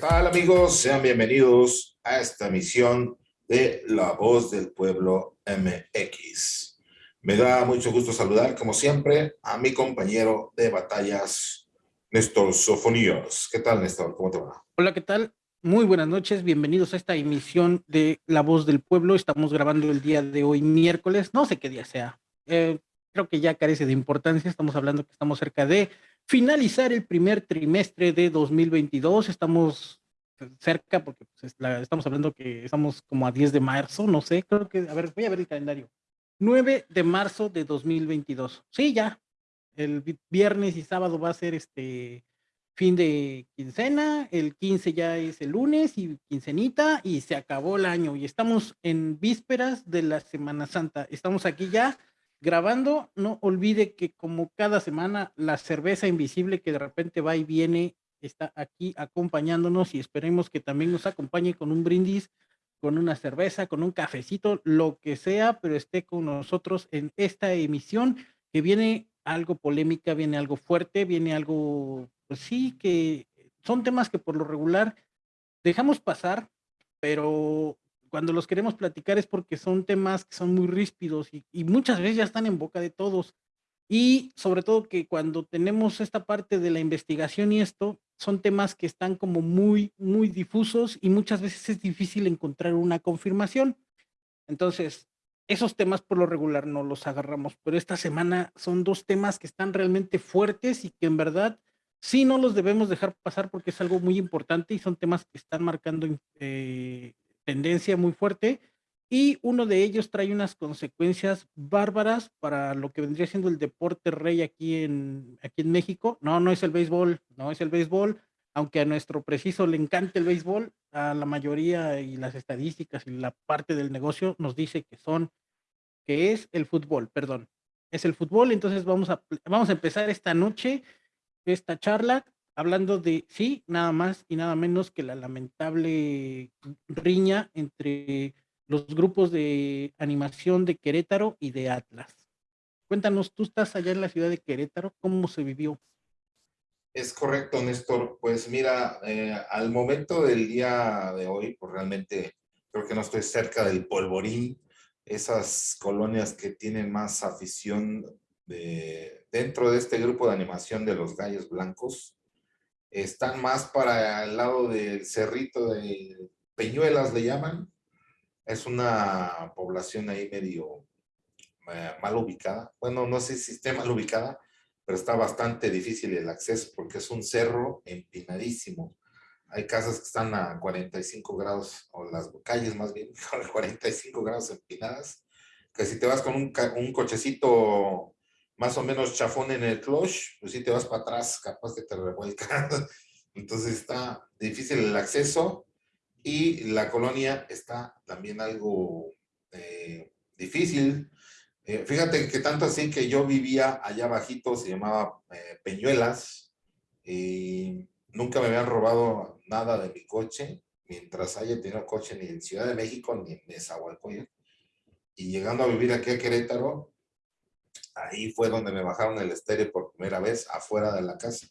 tal amigos? Sean bienvenidos a esta emisión de La Voz del Pueblo MX. Me da mucho gusto saludar, como siempre, a mi compañero de batallas, Néstor Sofoníos. ¿Qué tal, Néstor? ¿Cómo te va? Hola, ¿qué tal? Muy buenas noches, bienvenidos a esta emisión de La Voz del Pueblo. Estamos grabando el día de hoy, miércoles, no sé qué día sea. Eh, creo que ya carece de importancia, estamos hablando que estamos cerca de finalizar el primer trimestre de 2022. Estamos cerca porque pues, estamos hablando que estamos como a 10 de marzo, no sé, creo que, a ver, voy a ver el calendario. 9 de marzo de 2022. Sí, ya. El viernes y sábado va a ser este fin de quincena, el 15 ya es el lunes y quincenita y se acabó el año y estamos en vísperas de la Semana Santa. Estamos aquí ya grabando, no olvide que como cada semana la cerveza invisible que de repente va y viene está aquí acompañándonos y esperemos que también nos acompañe con un brindis, con una cerveza, con un cafecito, lo que sea, pero esté con nosotros en esta emisión que viene algo polémica, viene algo fuerte, viene algo, pues sí, que son temas que por lo regular dejamos pasar, pero cuando los queremos platicar es porque son temas que son muy ríspidos y, muchas veces ya están en boca de todos. Y sobre todo que cuando tenemos esta parte de la investigación y esto, son temas que están como muy, muy difusos y muchas veces es difícil encontrar una confirmación. Entonces, esos temas por lo regular no los agarramos, pero esta semana son dos temas que están realmente fuertes y que en verdad sí no los debemos dejar pasar porque es algo muy importante y son temas que están marcando eh, tendencia muy fuerte y uno de ellos trae unas consecuencias bárbaras para lo que vendría siendo el deporte rey aquí en, aquí en México. No, no es el béisbol, no es el béisbol, aunque a nuestro preciso le encanta el béisbol, a la mayoría y las estadísticas y la parte del negocio nos dice que son, que es el fútbol, perdón, es el fútbol. Entonces vamos a, vamos a empezar esta noche, esta charla hablando de, sí, nada más y nada menos que la lamentable riña entre los grupos de animación de Querétaro y de Atlas. Cuéntanos, tú estás allá en la ciudad de Querétaro, ¿cómo se vivió? Es correcto, Néstor. Pues mira, eh, al momento del día de hoy, pues realmente creo que no estoy cerca del polvorín, esas colonias que tienen más afición de, dentro de este grupo de animación de los gallos blancos, están más para el lado del cerrito de Peñuelas, le llaman. Es una población ahí medio eh, mal ubicada. Bueno, no sé si esté mal ubicada, pero está bastante difícil el acceso porque es un cerro empinadísimo. Hay casas que están a 45 grados, o las calles más bien, a 45 grados empinadas, que si te vas con un, un cochecito más o menos chafón en el clutch, pues si te vas para atrás, capaz que te revuelca. Entonces está difícil el acceso y la colonia está también algo eh, difícil. Eh, fíjate que tanto así que yo vivía allá bajito, se llamaba eh, Peñuelas, y nunca me habían robado nada de mi coche, mientras haya tenido coche ni en Ciudad de México ni en Nezahualcóyotl. Y llegando a vivir aquí a Querétaro, ahí fue donde me bajaron el estéreo por primera vez afuera de la casa.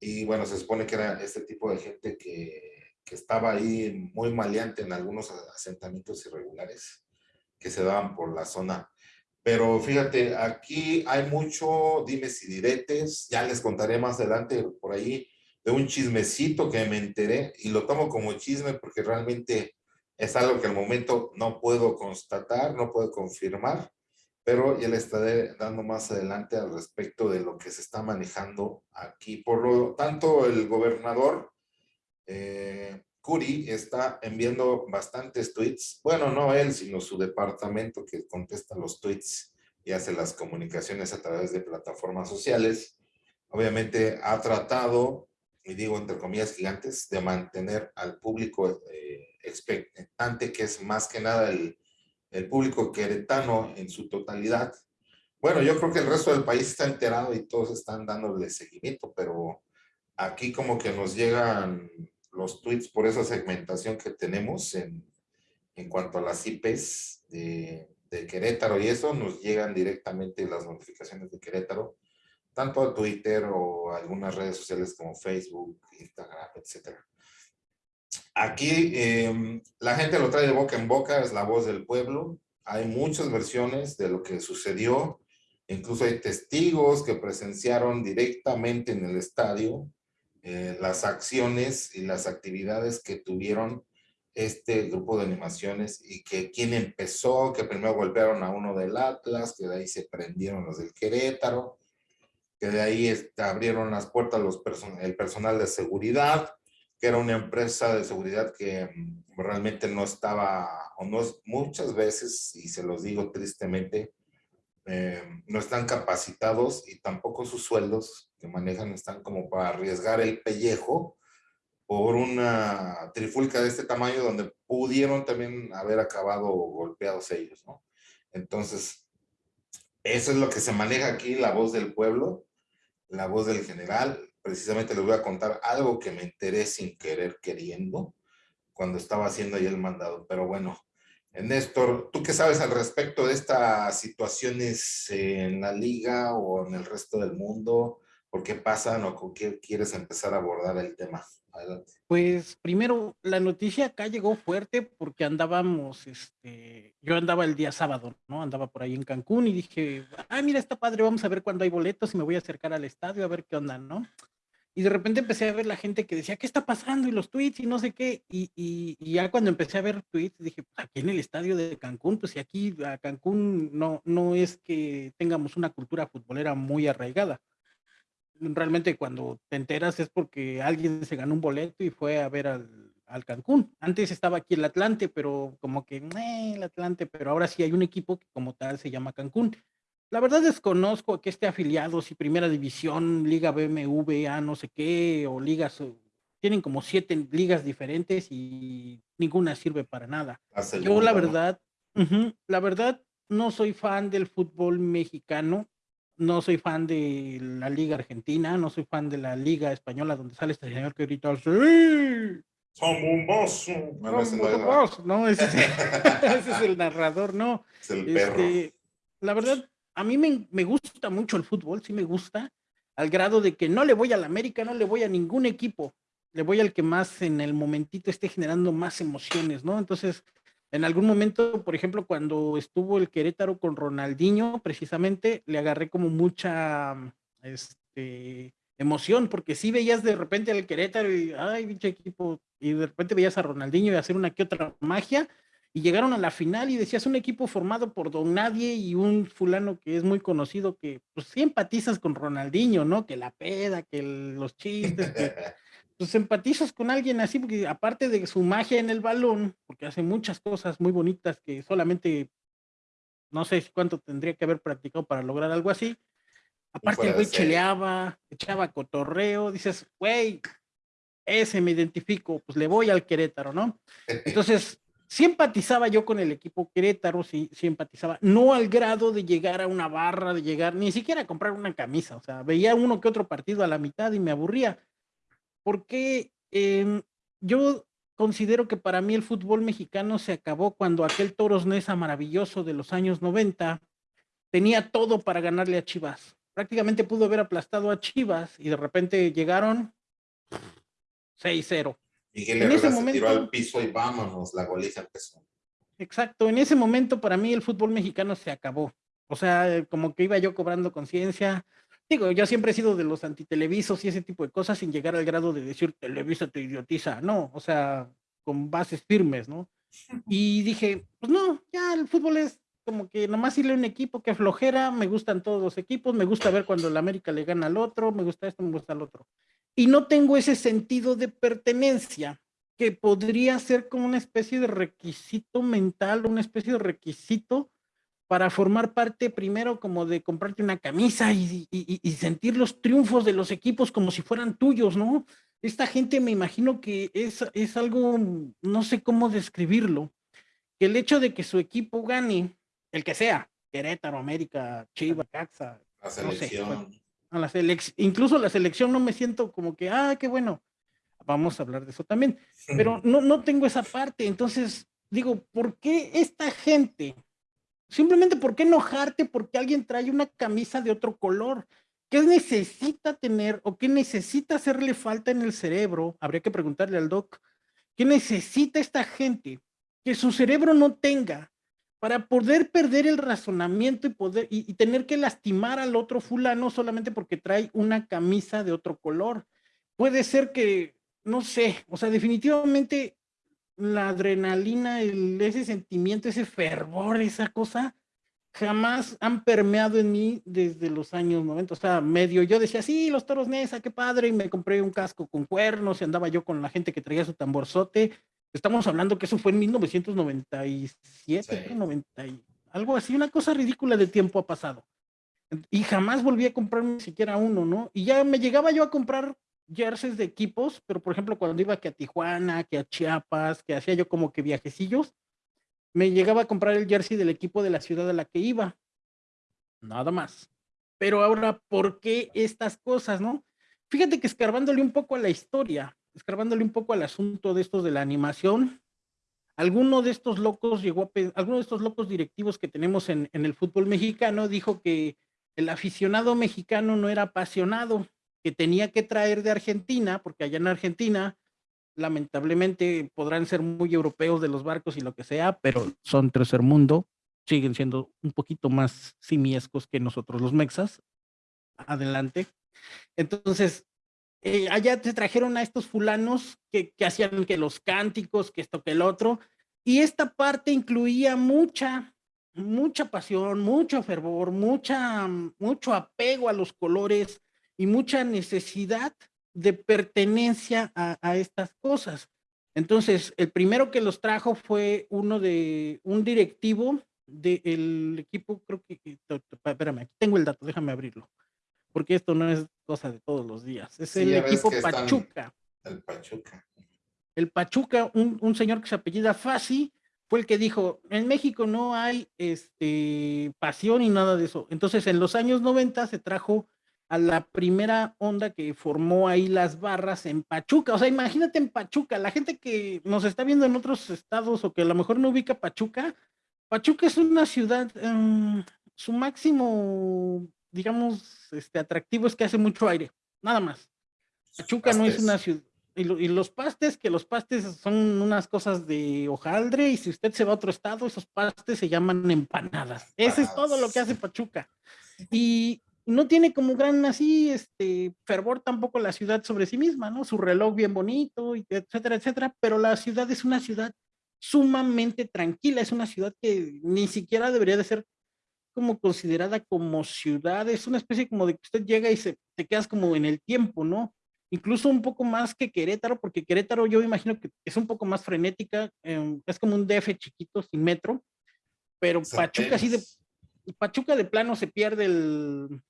Y bueno, se supone que era este tipo de gente que, que estaba ahí muy maleante en algunos asentamientos irregulares que se daban por la zona. Pero fíjate, aquí hay mucho dimes y diretes, ya les contaré más adelante por ahí de un chismecito que me enteré y lo tomo como chisme porque realmente es algo que al momento no puedo constatar, no puedo confirmar, pero ya le estaré dando más adelante al respecto de lo que se está manejando aquí. Por lo tanto, el gobernador eh, Curi está enviando bastantes tweets, bueno, no él, sino su departamento que contesta los tweets y hace las comunicaciones a través de plataformas sociales. Obviamente ha tratado, y digo entre comillas gigantes, de mantener al público eh, expectante, que es más que nada el el público queretano en su totalidad. Bueno, yo creo que el resto del país está enterado y todos están dándole seguimiento, pero aquí como que nos llegan los tweets por esa segmentación que tenemos en, en cuanto a las IPs de, de, Querétaro y eso, nos llegan directamente las notificaciones de Querétaro, tanto a Twitter o algunas redes sociales como Facebook, Instagram, etcétera. Aquí em, la gente lo trae de boca en boca, es la voz del pueblo. Hay muchas versiones de lo que sucedió. Incluso hay testigos que presenciaron directamente en el estadio eh, las acciones y las actividades que tuvieron este grupo de animaciones y que quien empezó, que primero golpearon a uno del Atlas, que de ahí se prendieron los del Querétaro, que de ahí este, abrieron las puertas los el personal de seguridad, que era una empresa de seguridad que mm, realmente no estaba, o no muchas veces, y se los digo tristemente, eh, no están capacitados y tampoco sus sueldos que manejan están como para arriesgar el pellejo por una trifulca de este tamaño donde pudieron también haber acabado golpeados ellos, ¿no? Entonces, eso es lo que se maneja aquí, la voz del pueblo, la voz del general. Precisamente les voy a contar algo que me enteré sin querer queriendo cuando estaba haciendo ahí el mandado. Pero bueno, Néstor, ¿tú qué sabes al respecto de estas situaciones en la liga o en el resto del mundo? ¿Por qué pasan o con qué quieres empezar a abordar el tema? Pues primero, la noticia acá llegó fuerte porque andábamos, este, yo andaba el día sábado, ¿no? Andaba por ahí en Cancún y dije, ah, mira, está padre, vamos a ver cuándo hay boletos y me voy a acercar al estadio a ver qué onda, ¿no? Y de repente empecé a ver la gente que decía, ¿qué está pasando? Y los tweets y no sé qué. Y, y, ya cuando empecé a ver tweets, dije, pues aquí en el estadio de Cancún, pues si aquí a Cancún no, no es que tengamos una cultura futbolera muy arraigada realmente cuando te enteras es porque alguien se ganó un boleto y fue a ver al, al Cancún. Antes estaba aquí el Atlante, pero como que el Atlante, pero ahora sí hay un equipo que como tal se llama Cancún. La verdad desconozco que esté afiliado, si Primera División, Liga BMW, A no sé qué, o ligas, tienen como siete ligas diferentes y ninguna sirve para nada. Yo la verdad, la verdad no soy fan del fútbol mexicano, no soy fan de la Liga Argentina, no soy fan de la Liga Española, donde sale este señor que grita ¡Sí! ¡Son! No, ese, es, el narrador, no. Es el perro. Este, la verdad, a mí me, gusta mucho el fútbol, sí me gusta, al grado de que no le voy a la América, no le voy a ningún equipo, le voy al que más en el momentito esté generando más emociones, ¿no? Entonces, en algún momento, por ejemplo, cuando estuvo el Querétaro con Ronaldinho, precisamente le agarré como mucha este, emoción, porque sí veías de repente al Querétaro y, ay, pinche equipo, y de repente veías a Ronaldinho y hacer una que otra magia, y llegaron a la final y decías un equipo formado por Don Nadie y un fulano que es muy conocido que pues sí empatizas con Ronaldinho, ¿no? Que la peda, que los chistes, que pues empatizas con alguien así, porque aparte de su magia en el balón, porque hace muchas cosas muy bonitas que solamente no sé cuánto tendría que haber practicado para lograr algo así. Aparte el güey cheleaba, echaba cotorreo, dices, güey, ese me identifico, pues le voy al Querétaro, ¿no? Entonces, sí empatizaba yo con el equipo Querétaro, sí, sí empatizaba, no al grado de llegar a una barra, de llegar, ni siquiera a comprar una camisa, o sea, veía uno que otro partido a la mitad y me aburría porque em, yo considero que para mí el fútbol mexicano se acabó cuando aquel Toros Nesa maravilloso de los años 90 tenía todo para ganarle a Chivas. Prácticamente pudo haber aplastado a Chivas y de repente llegaron 6-0. Miguel en ese momento, tiró al piso y vámonos, la goliza empezó. Exacto, en ese momento para mí el fútbol mexicano se acabó. O sea, como que iba yo cobrando conciencia, Digo, yo siempre he sido de los antitelevisos y ese tipo de cosas sin llegar al grado de decir Televisa te idiotiza, no, o sea, con bases firmes, ¿no? Y dije, pues no, ya el fútbol es como que nomás irle a un equipo que flojera, me gustan todos los equipos, me gusta ver cuando el América le gana al otro, me gusta esto, me gusta el otro. Y no tengo ese sentido de pertenencia que podría ser como una especie de requisito mental, una especie de requisito para formar parte primero como de comprarte una camisa y, sentir los triunfos de los equipos como si fueran tuyos, ¿no? Esta gente me imagino que es, es algo, no sé cómo describirlo, que el hecho de que su equipo gane, el que sea, Querétaro, América, Chivas, Caxa, la selección. La incluso la selección no me siento como que, ah, qué bueno, vamos a hablar de eso también, pero no, no tengo esa parte, entonces digo, ¿por qué esta gente Simplemente, ¿por qué enojarte porque alguien trae una camisa de otro color? ¿Qué necesita tener o qué necesita hacerle falta en el cerebro? Habría que preguntarle al doc. ¿Qué necesita esta gente? Que su cerebro no tenga para poder perder el razonamiento y poder y, tener que lastimar al otro fulano solamente porque trae una camisa de otro color. Puede ser que, no sé, o sea, definitivamente la adrenalina, ese sentimiento, ese fervor, esa cosa, jamás han permeado en mí desde los años 90. O sea, medio yo decía, sí, los toros Nesa, qué padre, y me compré un casco con cuernos y andaba yo con la gente que traía su tamborzote. Estamos hablando que eso fue en 1997, 90 algo así, una cosa ridícula de tiempo ha pasado. Y jamás volví a comprarme siquiera uno, ¿no? Y ya me llegaba yo a comprar jerseys de equipos, pero por ejemplo cuando iba que a Tijuana, que a Chiapas, que hacía yo como que viajecillos, me llegaba a comprar el jersey del equipo de la ciudad a la que iba. Nada más. Pero ahora, ¿por qué estas cosas, no? Fíjate que escarbándole un poco a la historia, escarbándole un poco al asunto de estos de la animación, alguno de estos locos llegó a, alguno de estos locos directivos que tenemos en, en el fútbol mexicano dijo que el aficionado mexicano no era apasionado, que tenía que traer de Argentina, porque allá en Argentina lamentablemente podrán ser muy europeos de los barcos y lo que sea, pero son tercer mundo, siguen siendo un poquito más simiescos que nosotros los mexas. Adelante. Entonces, eh, allá te trajeron a estos fulanos que, que hacían que los cánticos, que esto, que el otro, y esta parte incluía mucha, mucha pasión, mucho fervor, mucha, mucho apego a los colores y mucha necesidad de pertenencia a, estas cosas. Entonces, el primero que los trajo fue uno de un directivo del equipo, creo que, espérame, aquí tengo el dato, déjame abrirlo, porque esto no es cosa de todos los días, es el equipo Pachuca. El Pachuca. El Pachuca, un, un, señor que se apellida Fasi, fue el que dijo, en México no hay este, pasión y nada de eso. Entonces, en los años 90 se trajo a la primera onda que formó ahí las barras en Pachuca. O sea, imagínate en Pachuca, la gente que nos está viendo en otros estados o que a lo mejor no ubica Pachuca, Pachuca es una ciudad, em, su máximo, digamos, este, atractivo es que hace mucho aire, nada más. Pachuca no es una ciudad. Y, los pastes, que los pastes son unas cosas de hojaldre, y si usted se va a otro estado, esos pastes se llaman empanadas. Ese es todo lo que hace Pachuca. Y, no tiene como gran así, este, fervor tampoco la ciudad sobre sí misma, ¿no? Su reloj bien bonito, etcétera, etcétera, pero la ciudad es una ciudad sumamente tranquila, es una ciudad que ni siquiera debería de ser como considerada como ciudad, es una especie como de que usted llega y se, te quedas como en el tiempo, ¿no? Incluso un poco más que Querétaro, porque Querétaro yo imagino que es un poco más frenética, em, es como un DF chiquito, sin metro, pero Pachuca así de, Pachuca de plano se pierde el,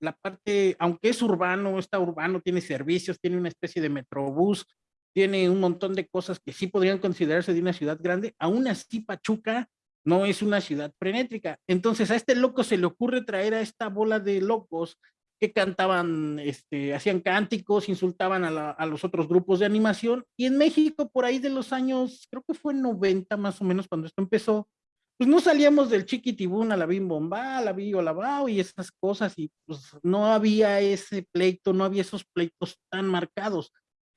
la parte, aunque es urbano, está urbano, tiene servicios, tiene una especie de metrobús, tiene un montón de cosas que sí podrían considerarse de una ciudad grande, aún así Pachuca no es una ciudad frenétrica. Entonces a este loco se le ocurre traer a esta bola de locos que cantaban, este, hacían cánticos, insultaban a, a, los otros grupos de animación. Y en México, por ahí de los años, creo que fue en 90 más o menos cuando esto empezó, pues no salíamos del chiquitibún a la bim bomba, a la o la y esas cosas, y pues no había ese pleito, no había esos pleitos tan marcados.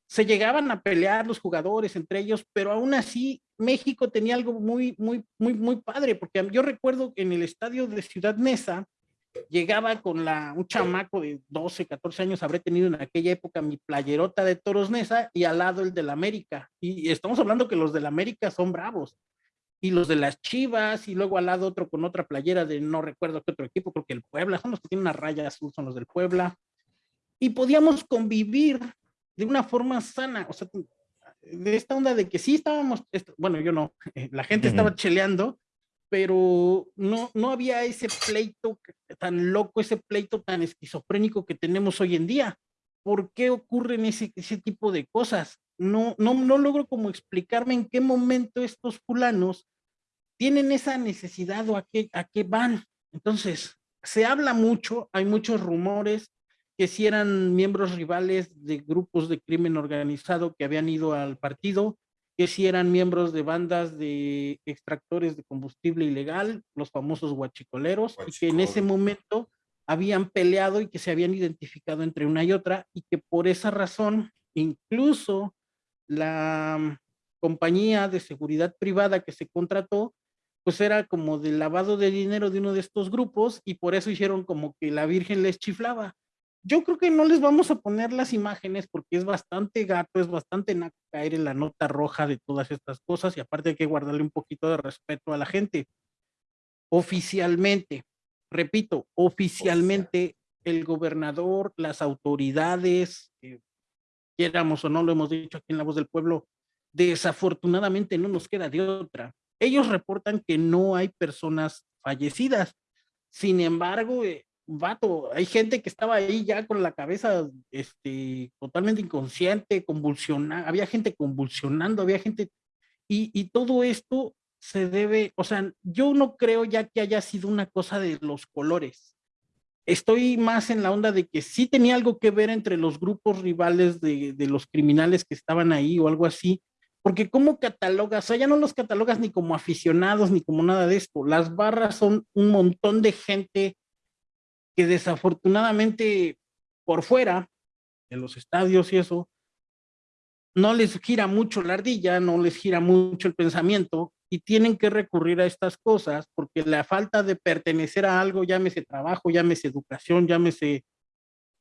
Se llegaban a pelear los jugadores entre ellos, pero aún así México tenía algo muy, muy, muy, muy padre, porque yo recuerdo que en el estadio de Ciudad Mesa llegaba con la, un chamaco de 12, 14 años, habré tenido en aquella época mi playerota de Toros Nesa y al lado el del América. Y estamos hablando que los del América son bravos y los de las Chivas, y luego al lado otro con otra playera de no recuerdo qué otro equipo, creo que el Puebla, son los que tienen una raya azul, son los del Puebla, y podíamos convivir de una forma sana, o sea, de esta onda de que sí estábamos, bueno, yo no, la gente estaba cheleando, pero no, no había ese pleito tan loco, ese pleito tan esquizofrénico que tenemos hoy en día. ¿Por qué ocurren ese, ese tipo de cosas? no, no, no logro como explicarme en qué momento estos fulanos tienen esa necesidad o a qué, a qué van. Entonces, se habla mucho, hay muchos rumores que si eran miembros rivales de grupos de crimen organizado que habían ido al partido, que si eran miembros de bandas de extractores de combustible ilegal, los famosos guachicoleros, y que en ese momento habían peleado y que se habían identificado entre una y otra, y que por esa razón, incluso la, compañía de seguridad privada que se contrató, pues era como de lavado de dinero de uno de estos grupos y por eso hicieron como que la Virgen les chiflaba. Yo creo que no les vamos a poner las imágenes porque es bastante gato, es bastante naco caer en la nota roja de todas estas cosas y aparte hay que guardarle un poquito de respeto a la gente. Oficialmente, repito, oficialmente el gobernador, las autoridades, eh, quieramos o no, lo hemos dicho aquí en La Voz del Pueblo, desafortunadamente no nos queda de otra. Ellos reportan que no hay personas fallecidas. Sin embargo, eh, vato, hay gente que estaba ahí ya con la cabeza este, totalmente inconsciente, convulsionando, había gente convulsionando, había gente, y, y todo esto se debe, o sea, yo no creo ya que haya sido una cosa de los colores. Estoy más en la onda de que sí tenía algo que ver entre los grupos rivales de, de los criminales que estaban ahí o algo así, porque cómo catalogas, o sea, ya no los catalogas ni como aficionados ni como nada de esto. Las barras son un montón de gente que desafortunadamente por fuera de los estadios y eso, no les gira mucho la ardilla, no les gira mucho el pensamiento y tienen que recurrir a estas cosas porque la falta de pertenecer a algo, llámese trabajo, llámese educación, llámese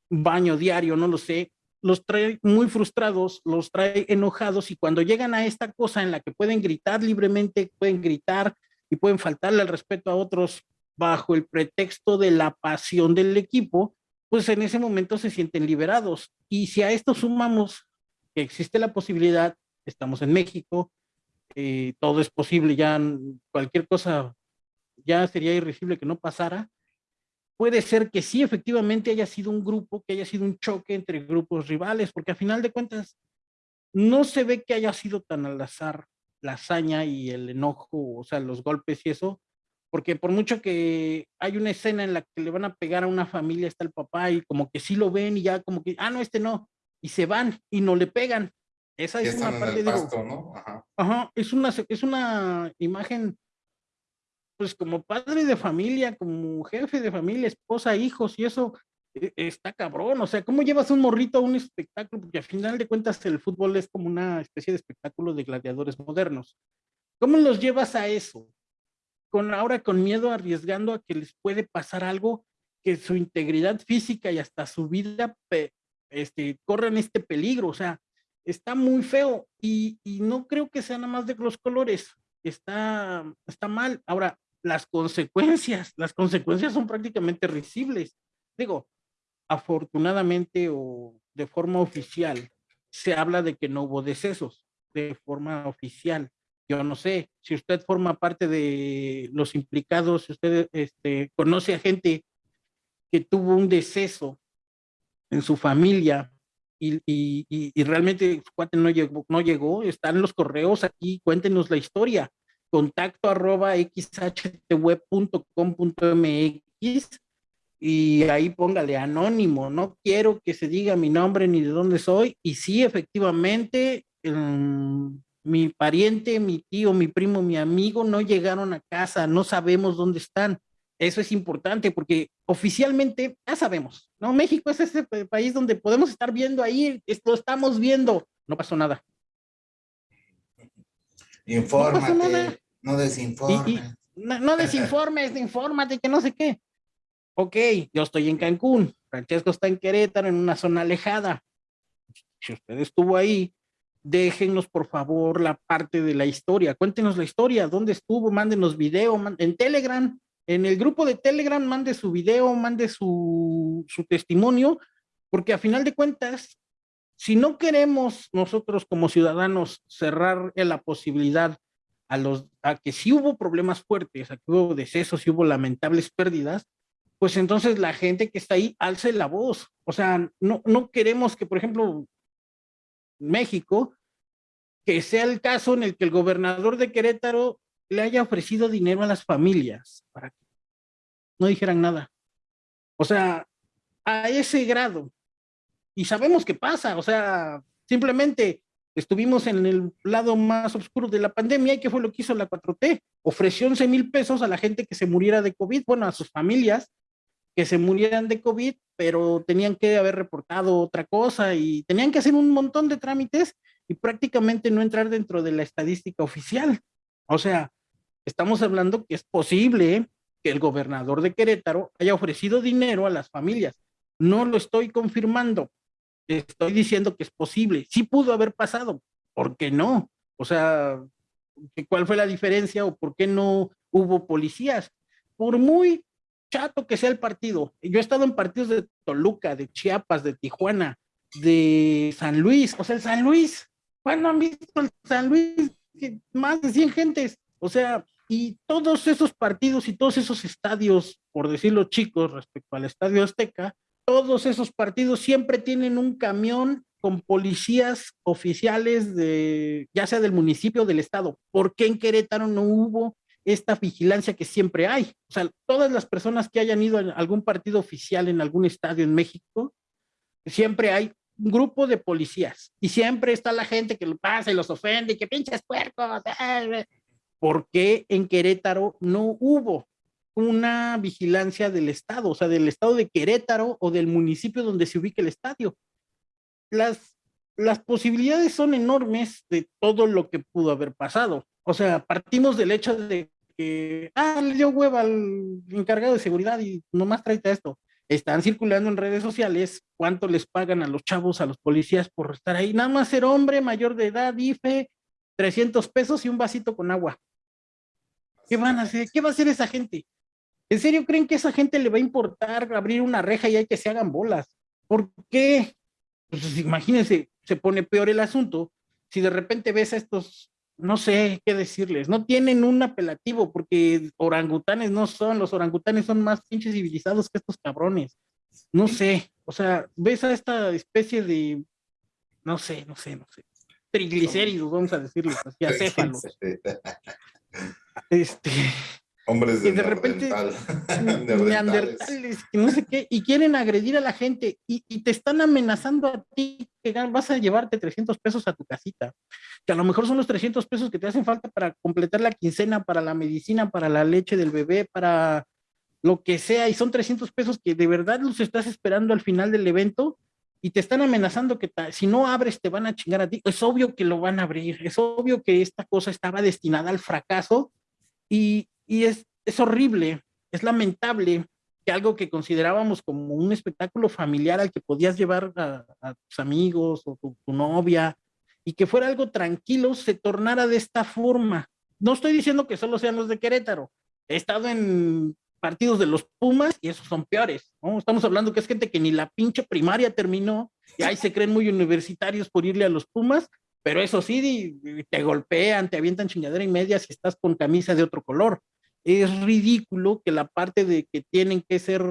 baño diario, no lo sé, los trae muy frustrados, los trae enojados y cuando llegan a esta cosa en la que pueden gritar libremente, pueden gritar y pueden faltarle el respeto a otros bajo el pretexto de la pasión del equipo, pues en ese momento se sienten liberados. Y si a esto sumamos que existe la posibilidad, estamos en México, eh, todo es posible, ya cualquier cosa ya sería irrisible que no pasara, puede ser que sí efectivamente haya sido un grupo, que haya sido un choque entre grupos rivales, porque a final de cuentas no se ve que haya sido tan al azar la hazaña y el enojo, o sea, los golpes y eso, porque por mucho que hay una escena en la que le van a pegar a una familia, está el papá y como que sí lo ven y ya como que, ah, no, este no, y se van y no le pegan. Esa es una parte, de ¿no? Ajá. Ajá, es una, es una imagen, pues como padre de familia, como jefe de familia, esposa, hijos y eso, e, está cabrón, o sea, ¿cómo llevas un morrito a un espectáculo? Porque al final de cuentas el fútbol es como una especie de espectáculo de gladiadores modernos. ¿Cómo los llevas a eso? Con ahora con miedo arriesgando a que les puede pasar algo que su integridad física y hasta su vida este, corran este peligro, o sea, está muy feo y, y, no creo que sea nada más de los colores, está, está mal. Ahora, las consecuencias, las consecuencias son prácticamente risibles. Digo, afortunadamente o de forma oficial, se habla de que no hubo decesos de forma oficial yo no sé, si usted forma parte de los implicados, si usted este, conoce a gente que tuvo un deceso en su familia y, y, realmente su cuate no llegó, no llegó, están los correos aquí, cuéntenos la historia. Contacto arroba xhtweb.com.mx y ahí póngale anónimo, no quiero que se diga mi nombre ni de dónde soy. Y sí, efectivamente, mi pariente, mi tío, mi primo, mi amigo no llegaron a casa, no sabemos dónde están. Eso es importante porque oficialmente ya sabemos, ¿no? México es ese país donde podemos estar viendo ahí, lo estamos viendo, no pasó nada. Infórmate, no, desinformes. no, no, desinformes, infórmate, que no sé qué. Ok, yo estoy en Cancún, Francesco está en Querétaro, en una zona alejada. Si usted estuvo ahí, déjenos por favor la parte de la historia, cuéntenos la historia, dónde estuvo, mándenos video, en Telegram, en el grupo de Telegram, mande su video, mande su, su testimonio, porque a final de cuentas, si no queremos nosotros como ciudadanos cerrar la posibilidad a, los, a que si hubo problemas fuertes, a que hubo decesos, si hubo lamentables pérdidas, pues entonces la gente que está ahí alce la voz. O sea, no, no queremos que, por ejemplo, México que sea el caso en el que el gobernador de Querétaro le haya ofrecido dinero a las familias para que no dijeran nada. O sea, a ese grado. Y sabemos qué pasa, o sea, simplemente estuvimos en el lado más oscuro de la pandemia y qué fue lo que hizo la 4T. Ofreció 11 mil pesos a la gente que se muriera de COVID, bueno, a sus familias que se murieran de COVID, pero tenían que haber reportado otra cosa y tenían que hacer un montón de trámites y prácticamente no entrar dentro de la estadística oficial. O sea, estamos hablando que es posible que el gobernador de Querétaro haya ofrecido dinero a las familias. No lo estoy confirmando, estoy diciendo que es posible. Sí pudo haber pasado, ¿por qué no? O sea, ¿cuál fue la diferencia o por qué no hubo policías? Por muy chato que sea el partido, yo he estado en partidos de Toluca, de Chiapas, de Tijuana, de San Luis, o sea, el San Luis, ¿cuándo han visto el San Luis? Más de 100 gentes, o sea, y todos esos partidos y todos esos estadios, por decirlo chicos, respecto al Estadio Azteca, todos esos partidos siempre tienen un camión con policías oficiales de, ya sea del municipio o del estado. ¿Por qué en Querétaro no hubo esta vigilancia que siempre hay? O sea, todas las personas que hayan ido a algún partido oficial en algún estadio en México, siempre hay grupo de policías y siempre está la gente que lo pasa y los ofende y que pinches puercos. ¿Por qué en Querétaro no hubo una vigilancia del Estado, o sea, del Estado de Querétaro o del municipio donde se ubica el estadio. Las, las posibilidades son enormes de todo lo que pudo haber pasado. O sea, partimos del hecho de que, ah, le dio hueva al encargado de seguridad y nomás tráete esto. Están circulando en redes sociales cuánto les pagan a los chavos, a los policías por estar ahí. Nada más ser hombre, mayor de edad, IFE, 300 pesos y un vasito con agua. ¿Qué van a hacer? ¿Qué va a hacer esa gente? ¿En serio creen que a esa gente le va a importar abrir una reja y hay que se hagan bolas? ¿Por qué? Pues imagínense, se pone peor el asunto si de repente ves a estos, no sé qué decirles, no tienen un apelativo porque orangutanes no son, los orangutanes son más pinches civilizados que estos cabrones. No sé, o sea, ves a esta especie de, no sé, no sé, no sé, triglicéridos, vamos a decirles así, acéfalos. Este, Hombres de, de repente neandertales, que no sé qué, y quieren agredir a la gente y, te están amenazando a ti que vas a llevarte 300 pesos a tu casita, que a lo mejor son los 300 pesos que te hacen falta para completar la quincena, para la medicina, para la leche del bebé, para lo que sea, y son 300 pesos que de verdad los estás esperando al final del evento y te están amenazando que si no abres te van a chingar a ti. Es obvio que lo van a abrir, es obvio que esta cosa estaba destinada al fracaso y, y es, es horrible, es lamentable que algo que considerábamos como un espectáculo familiar al que podías llevar a, tus amigos o tu, novia y que fuera algo tranquilo, se tornara de esta forma. No estoy diciendo que solo sean los de Querétaro. He estado en partidos de los Pumas y esos son peores. Estamos hablando que es gente que ni la pinche primaria terminó y ahí se creen muy universitarios por irle a los Pumas, pero eso sí, te golpean, te avientan chingadera y media si estás con camisa de otro color es ridículo que la parte de que tienen que ser,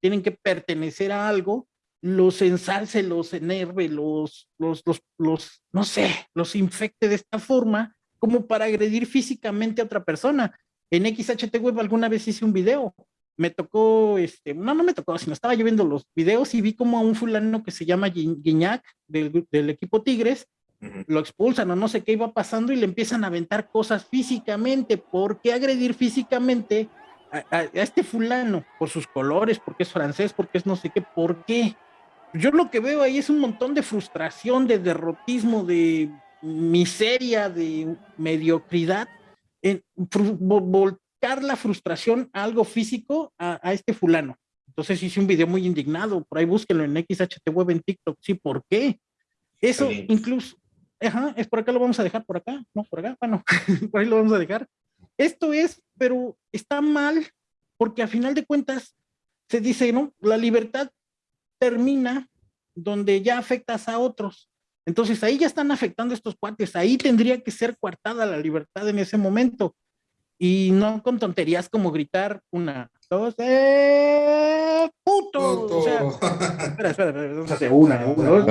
tienen que pertenecer a algo, los ensalce, los enerve, los, los, los, los, no sé, los infecte de esta forma como para agredir físicamente a otra persona. En XHT Web alguna vez hice un video, me tocó, este, no, no me tocó, sino estaba yo viendo los videos y vi como a un fulano que se llama Guiñac del, del equipo Tigres, lo expulsan o no sé qué iba pasando y le empiezan a aventar cosas físicamente. ¿Por qué agredir físicamente a, este fulano? Por sus colores, porque es francés, porque es no sé qué, ¿por qué? Yo lo que veo ahí es un montón de frustración, de derrotismo, de miseria, de mediocridad, en volcar la frustración a algo físico a, a este fulano. Entonces hice un video muy indignado, por ahí búsquenlo en XHT Web en TikTok, sí, ¿por qué? Eso incluso, Ajá, es por acá, lo vamos a dejar por acá, no, por acá, bueno, por ahí lo vamos a dejar. Esto es, pero está mal, porque a final de cuentas se dice, ¿no? La libertad termina donde ya afectas a otros. Entonces ahí ya están afectando estos cuates, ahí tendría que ser coartada la libertad en ese momento. Y no con tonterías como gritar una, dos, ¡eh! ¡Puto! O sea, espera, espera, espera, vamos a hacer una, dos,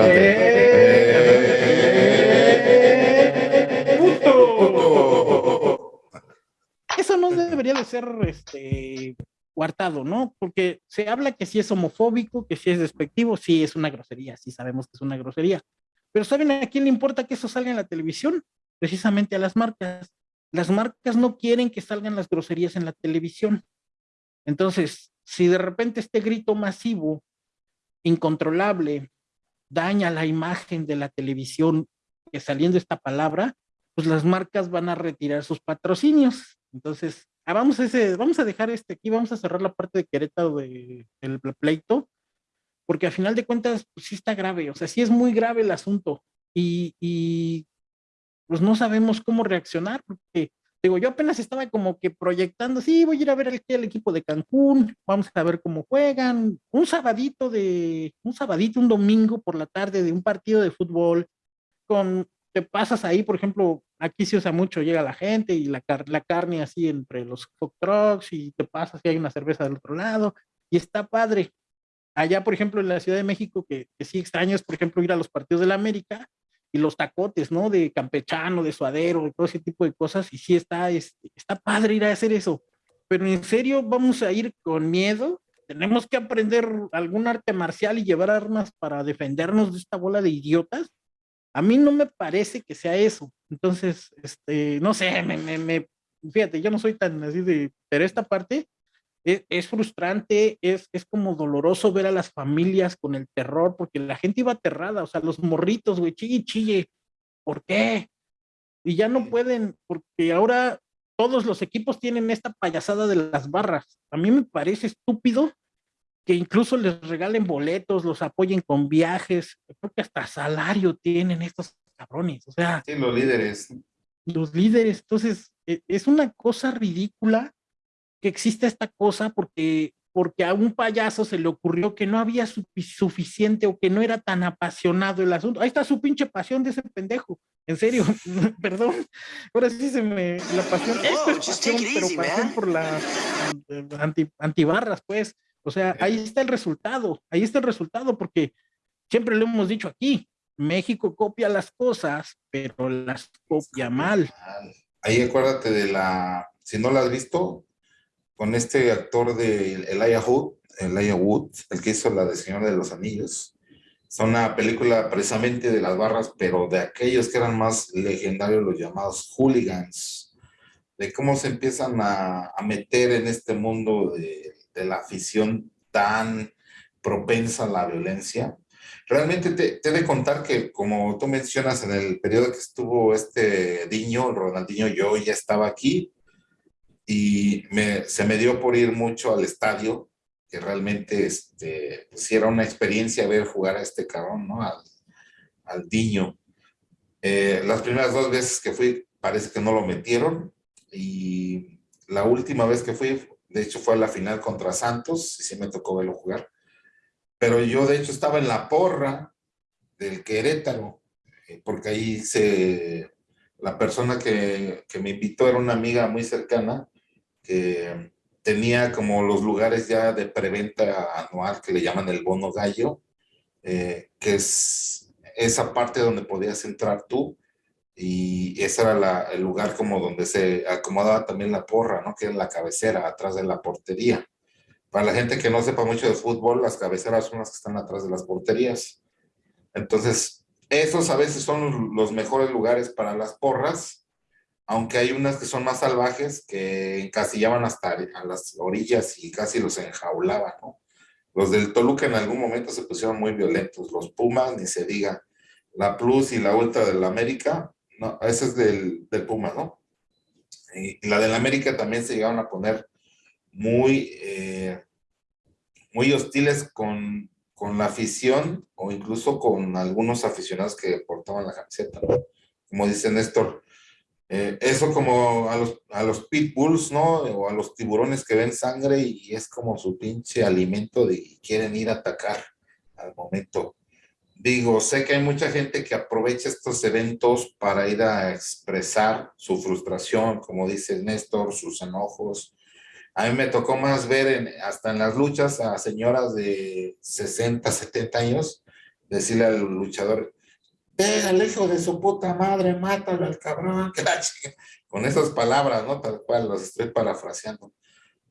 eso no debería de ser este coartado, ¿no? Porque se habla que si es homofóbico, que si es despectivo, sí es una grosería, sí sabemos que es una grosería. Pero ¿saben a quién le importa que eso salga en la televisión? Precisamente a las marcas. Las marcas no quieren que salgan las groserías en la televisión. Entonces, si de repente este grito masivo, incontrolable, daña la imagen de la televisión que saliendo esta palabra, pues las marcas van a retirar sus patrocinios. Entonces, ah, vamos, a dejar este aquí, vamos a cerrar la parte de Querétaro del de, pleito, porque a final de cuentas, pues sí está grave, o sea, sí es muy grave el asunto. Y pues no sabemos cómo reaccionar, porque digo, yo apenas estaba como que proyectando, sí, voy a ir a ver el, equipo de Cancún, vamos a ver cómo juegan, un sabadito de, un sabadito, un domingo por la tarde de un partido de fútbol, con, te pasas ahí, por ejemplo, aquí se usa mucho, llega la gente y la, la carne así entre los hot trucks y te pasas y hay una cerveza del otro lado, y está padre. Allá, por ejemplo, en la Ciudad de México, que, que sí extraño es, por ejemplo, ir a los partidos de la América, y los tacotes, ¿no? De campechano, de suadero, y todo ese tipo de cosas, y sí está, este, está padre ir a hacer eso, pero en serio vamos a ir con miedo, tenemos que aprender algún arte marcial y llevar armas para defendernos de esta bola de idiotas. A mí no me parece que sea eso. Entonces, este, no sé, me, me, me fíjate, yo no soy tan así de, pero esta parte, es, frustrante, es, es como doloroso ver a las familias con el terror, porque la gente iba aterrada, o sea, los morritos, güey, chille, chille, ¿por qué? Y ya no pueden, porque ahora todos los equipos tienen esta payasada de las barras. A mí me parece estúpido que incluso les regalen boletos, los apoyen con viajes, creo que hasta salario tienen estos cabrones, o sea. Sí, los líderes. Los líderes, entonces, e, es una cosa ridícula que existe esta cosa porque, porque a un payaso se le ocurrió que no había suficiente o que no era tan apasionado el asunto. Ahí está su pinche pasión de ese pendejo. En serio, perdón. Ahora sí se me la pasión. Esto es pasión, pero pasión por la anti, antibarras, pues. O sea, ahí está el resultado. Ahí está el resultado porque siempre lo hemos dicho aquí. México copia las cosas, pero las copia mal. Ahí acuérdate de la, si no la has visto, con este actor de Elijah Wood, Elijah Wood, el que hizo la de Señor de los Anillos. Es una película precisamente de las barras, pero de aquellos que eran más legendarios, los llamados hooligans, de cómo se empiezan a, meter en este mundo de, la afición tan propensa a la violencia. Realmente te, te, he de contar que, como tú mencionas, en el periodo que estuvo este Diño, Ronaldinho, yo ya estaba aquí, y se me dio por ir mucho al estadio, que realmente este, pues, era una experiencia ver jugar a este cabrón, ¿no? Al, al Diño. Eh, las primeras dos veces que fui, parece que no lo metieron, y la última vez que fui, de hecho fue a la final contra Santos, y sí me tocó verlo jugar, pero yo de hecho estaba en la porra del Querétaro, eh, porque ahí se, la persona que, que me invitó era una amiga muy cercana, que tenía como los lugares ya de preventa anual que le llaman el bono gallo, eh, que es esa parte donde podías entrar tú y ese era el lugar como donde se acomodaba también la porra, ¿no? Que es la cabecera, atrás de la portería. Para la gente que no sepa mucho de fútbol, las cabeceras son las que están atrás de las porterías. Entonces, esos a veces son los mejores lugares para las porras aunque hay unas que son más salvajes que encasillaban hasta a las orillas y casi los enjaulaban, ¿no? Los del Toluca en algún momento se pusieron muy violentos, los Pumas, ni se diga, la Plus y la Ultra del América, no, esa es del, del Puma, ¿no? Y la del América también se llegaron a poner muy, eh, muy hostiles con, con la afición o incluso con algunos aficionados que portaban la camiseta, ¿no? Como dice Néstor, eh, eso como a los, a los pitbulls, ¿no? O a los tiburones que ven sangre y es como su pinche alimento de y quieren ir a atacar al momento. Digo, sé que hay mucha gente que aprovecha estos eventos para ir a expresar su frustración, como dice Néstor, sus enojos. A mí me tocó más ver en, hasta en las luchas a señoras de 60, 70 años decirle al luchador, pégale hijo de su puta madre, mátalo al cabrón, que la con esas palabras, ¿no? Tal cual, los estoy parafraseando.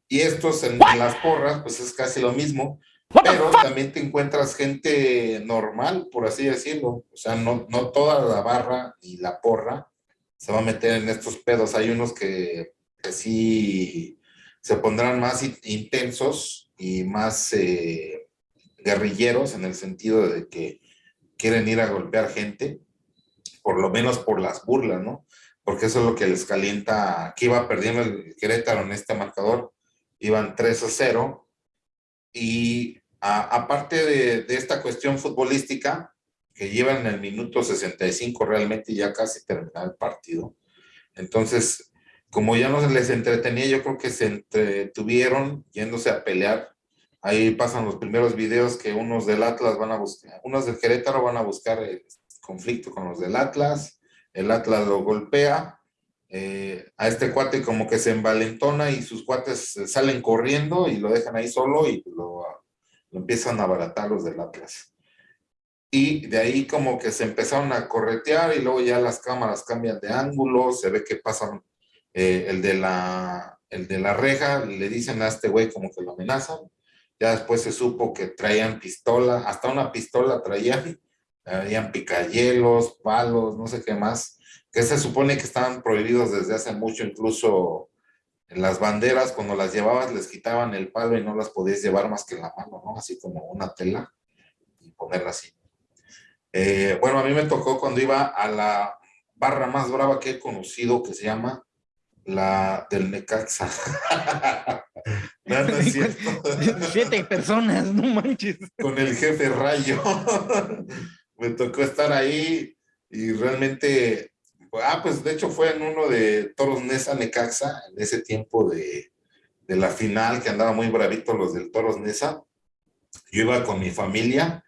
Y estos en, las porras, pues es casi lo mismo, pero también te encuentras gente normal, por así decirlo. O sea, no, no toda la barra y la porra se va a meter en estos pedos. Hay unos que, que sí se pondrán más intensos y más eh, guerrilleros en el sentido de que quieren ir a golpear gente, por lo menos por las burlas, ¿no? Porque eso es lo que les calienta, que iba perdiendo el Querétaro en este marcador, iban 3 a 0, y aparte de, esta cuestión futbolística, que llevan el minuto 65 realmente ya casi terminado el partido, entonces, como ya no se les entretenía, yo creo que se entretuvieron yéndose a pelear Ahí pasan los primeros videos que unos del Atlas van a buscar, unos del Querétaro van a buscar el conflicto con los del Atlas, el Atlas lo golpea, eh, a este cuate como que se envalentona y sus cuates salen corriendo y lo dejan ahí solo y lo, empiezan a abaratar los del Atlas. Y de ahí como que se empezaron a corretear y luego ya las cámaras cambian de ángulo, se ve que pasan eh, el, de la, el de la reja, le dicen a este güey como que lo amenazan, ya después se supo que traían pistola, hasta una pistola traían, traían picayelos, palos, no sé qué más, que se supone que estaban prohibidos desde hace mucho, incluso en las banderas, cuando las llevabas, les quitaban el palo y no las podías llevar más que en la mano, ¿no? Así como una tela y ponerla así. Eh, bueno, a mí me tocó cuando iba a la barra más brava que he conocido, que se llama la del Necaxa. no, no es cierto. Siete personas, no manches. Con el jefe Rayo. Me tocó estar ahí y realmente, ah, pues de hecho fue en uno de Toros Nesa Necaxa, en ese tiempo de, de la final, que andaba muy bravito los del Toros Nesa. Yo iba con mi familia,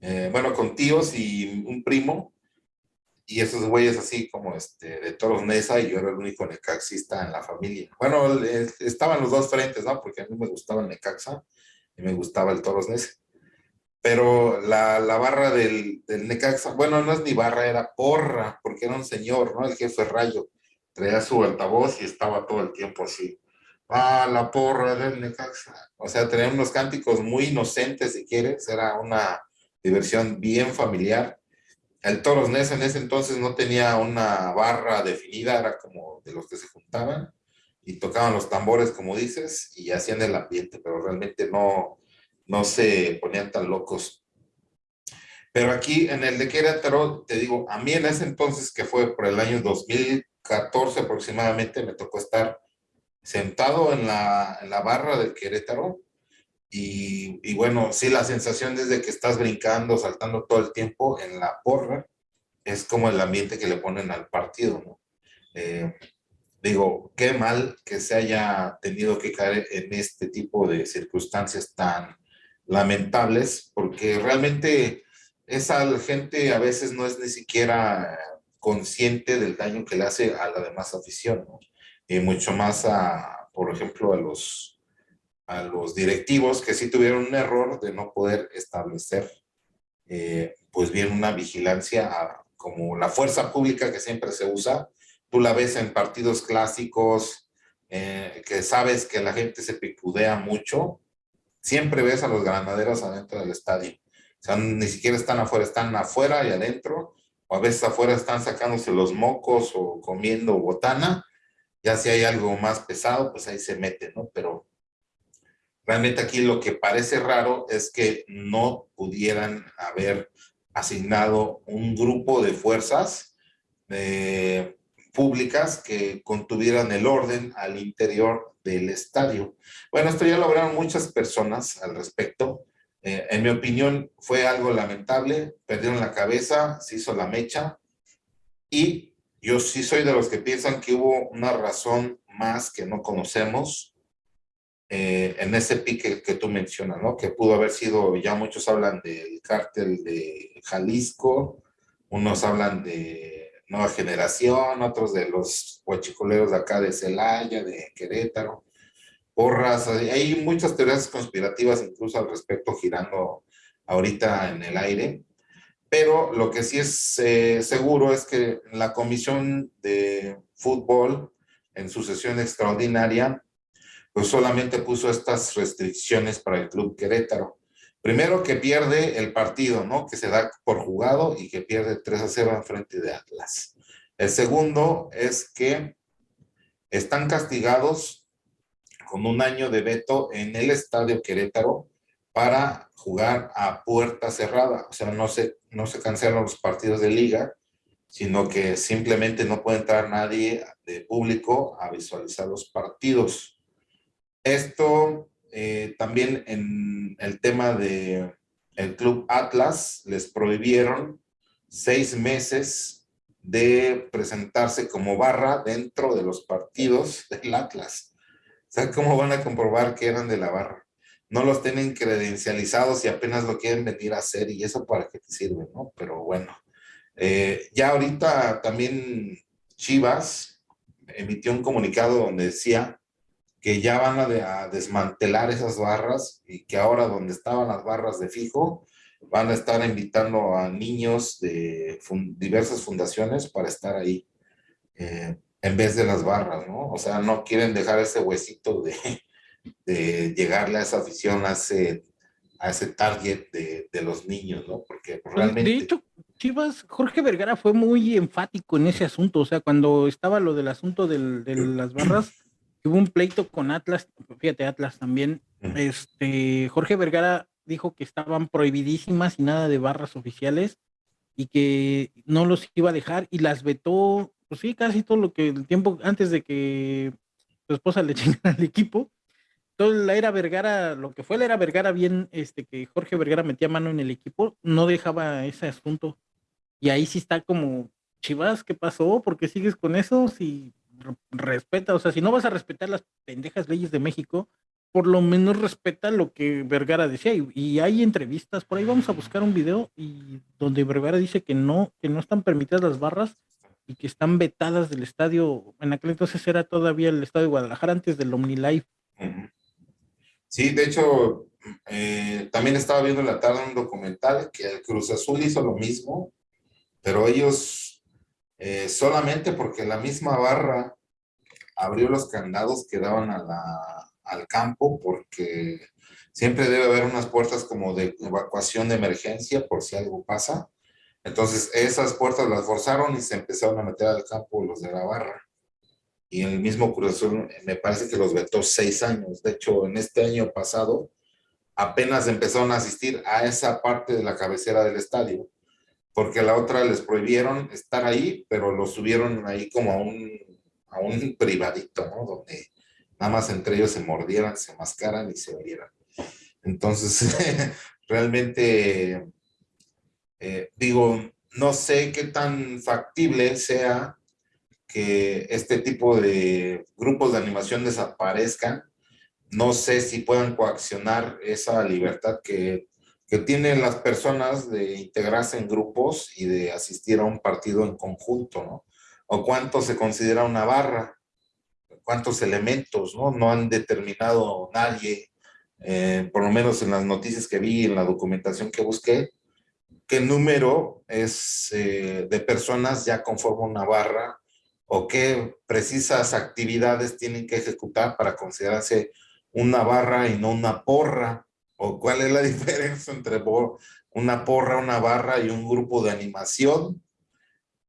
eh, bueno, con tíos y un primo, y esos güeyes así como este, de Toros Nesa y yo era el único necaxista en la familia. Bueno, estaban los dos frentes, ¿no? Porque a mí me gustaba el Necaxa y me gustaba el Toros Nesa. Pero la, la barra del, del, Necaxa, bueno, no es ni barra, era porra, porque era un señor, ¿no? El jefe Rayo. Traía su altavoz y estaba todo el tiempo así. Ah, la porra del Necaxa. O sea, tenía unos cánticos muy inocentes, si quieres. Era una diversión bien familiar el Toros Ness en ese entonces no tenía una barra definida, era como de los que se juntaban y tocaban los tambores, como dices, y hacían el ambiente, pero realmente no, no se ponían tan locos. Pero aquí en el de Querétaro, te digo, a mí en ese entonces, que fue por el año 2014 aproximadamente, me tocó estar sentado en la, en la barra del Querétaro y, bueno, sí, la sensación desde que estás brincando, saltando todo el tiempo en la porra, es como el ambiente que le ponen al partido, ¿no? Eh, digo, qué mal que se haya tenido que caer en este tipo de circunstancias tan lamentables, porque realmente esa gente a veces no es ni siquiera consciente del daño que le hace a la demás afición, ¿no? Y mucho más a, por ejemplo, a los a los directivos que sí tuvieron un error de no poder establecer eh, pues bien una vigilancia como la fuerza pública que siempre se usa. Tú la ves en partidos clásicos, eh, que sabes que la gente se picudea mucho. Siempre ves a los granaderos adentro del estadio. O sea, ni siquiera están afuera, están afuera y adentro. O a veces afuera están sacándose los mocos o comiendo botana. Ya si hay algo más pesado, pues ahí se mete, ¿no? Pero Realmente aquí lo que parece raro es que no pudieran haber asignado un grupo de fuerzas eh, públicas que contuvieran el orden al interior del estadio. Bueno, esto ya lo hablaron muchas personas al respecto. Eh, en mi opinión fue algo lamentable, perdieron la cabeza, se hizo la mecha y yo sí soy de los que piensan que hubo una razón más que no conocemos eh, en ese pique que tú mencionas, ¿no? Que pudo haber sido, ya muchos hablan del cártel de Jalisco, unos hablan de Nueva Generación, otros de los huachicoleros de acá de Celaya, de Querétaro, porras, hay muchas teorías conspirativas incluso al respecto girando ahorita en el aire, pero lo que sí es eh, seguro es que la Comisión de Fútbol, en su sesión extraordinaria, pues solamente puso estas restricciones para el Club Querétaro. Primero que pierde el partido, ¿no? Que se da por jugado y que pierde 3 a 0 en frente de Atlas. El segundo es que están castigados con un año de veto en el Estadio Querétaro para jugar a puerta cerrada. O sea, no se, no se cancelan los partidos de liga sino que simplemente no puede entrar nadie de público a visualizar los partidos. Esto eh, también en el tema de el Club Atlas les prohibieron seis meses de presentarse como barra dentro de los partidos del Atlas. O sea, ¿cómo van a comprobar que eran de la barra? No los tienen credencializados y apenas lo quieren venir a hacer y eso para qué te sirve, ¿no? Pero bueno, eh, ya ahorita también Chivas emitió un comunicado donde decía que ya van a, desmantelar esas barras y que ahora donde estaban las barras de fijo, van a estar invitando a niños de diversas fundaciones para estar ahí eh, en vez de las barras, ¿no? O sea, no quieren dejar ese huesito de, de llegarle a esa afición, a ese, a ese target de, de los niños, ¿no? Porque realmente... De hecho, Chivas, Jorge Vergara fue muy enfático en ese asunto, o sea, cuando estaba lo del asunto del, de las barras, hubo un pleito con Atlas, fíjate, Atlas también, este, Jorge Vergara dijo que estaban prohibidísimas y nada de barras oficiales y que no los iba a dejar y las vetó, pues sí, casi todo lo que el tiempo antes de que su esposa le chingara al equipo, toda la era Vergara, lo que fue la era Vergara bien, este, que Jorge Vergara metía mano en el equipo, no dejaba ese asunto. Y ahí sí está como, Chivas, ¿qué pasó? ¿Por qué sigues con eso? Si respeta, o sea, si no vas a respetar las pendejas leyes de México, por lo menos respeta lo que Vergara decía. Y, hay entrevistas, por ahí vamos a buscar un video y donde Vergara dice que no, que no están permitidas las barras y que están vetadas del estadio. En aquel entonces era todavía el estadio de Guadalajara antes del OmniLife. Sí, de hecho, eh, también estaba viendo en la tarde un documental que Cruz Azul hizo lo mismo, pero ellos eh, solamente porque la misma barra abrió los candados que daban a al campo, porque siempre debe haber unas puertas como de evacuación de emergencia por si algo pasa. Entonces esas puertas las forzaron y se empezaron a meter al campo los de la barra y el mismo Cruz me parece que los vetó seis años. De hecho, en este año pasado apenas empezaron a asistir a esa parte de la cabecera del estadio, porque la otra les prohibieron estar ahí, pero los subieron ahí como a un, a un privadito, ¿no? Donde nada más entre ellos se mordieran, se mascaran y se olieran. Entonces, realmente, eh, digo, no sé qué tan factible sea que este tipo de grupos de animación desaparezcan. No sé si puedan coaccionar esa libertad que, que tienen las personas de integrarse en grupos y de asistir a un partido en conjunto, ¿no? O cuánto se considera una barra, cuántos elementos, ¿no? No han determinado nadie, eh, por lo menos en las noticias que vi, en la documentación que busqué, qué número es eh, de personas ya conforma una barra o qué precisas actividades tienen que ejecutar para considerarse una barra y no una porra, o cuál es la diferencia entre una porra, una barra y un grupo de animación.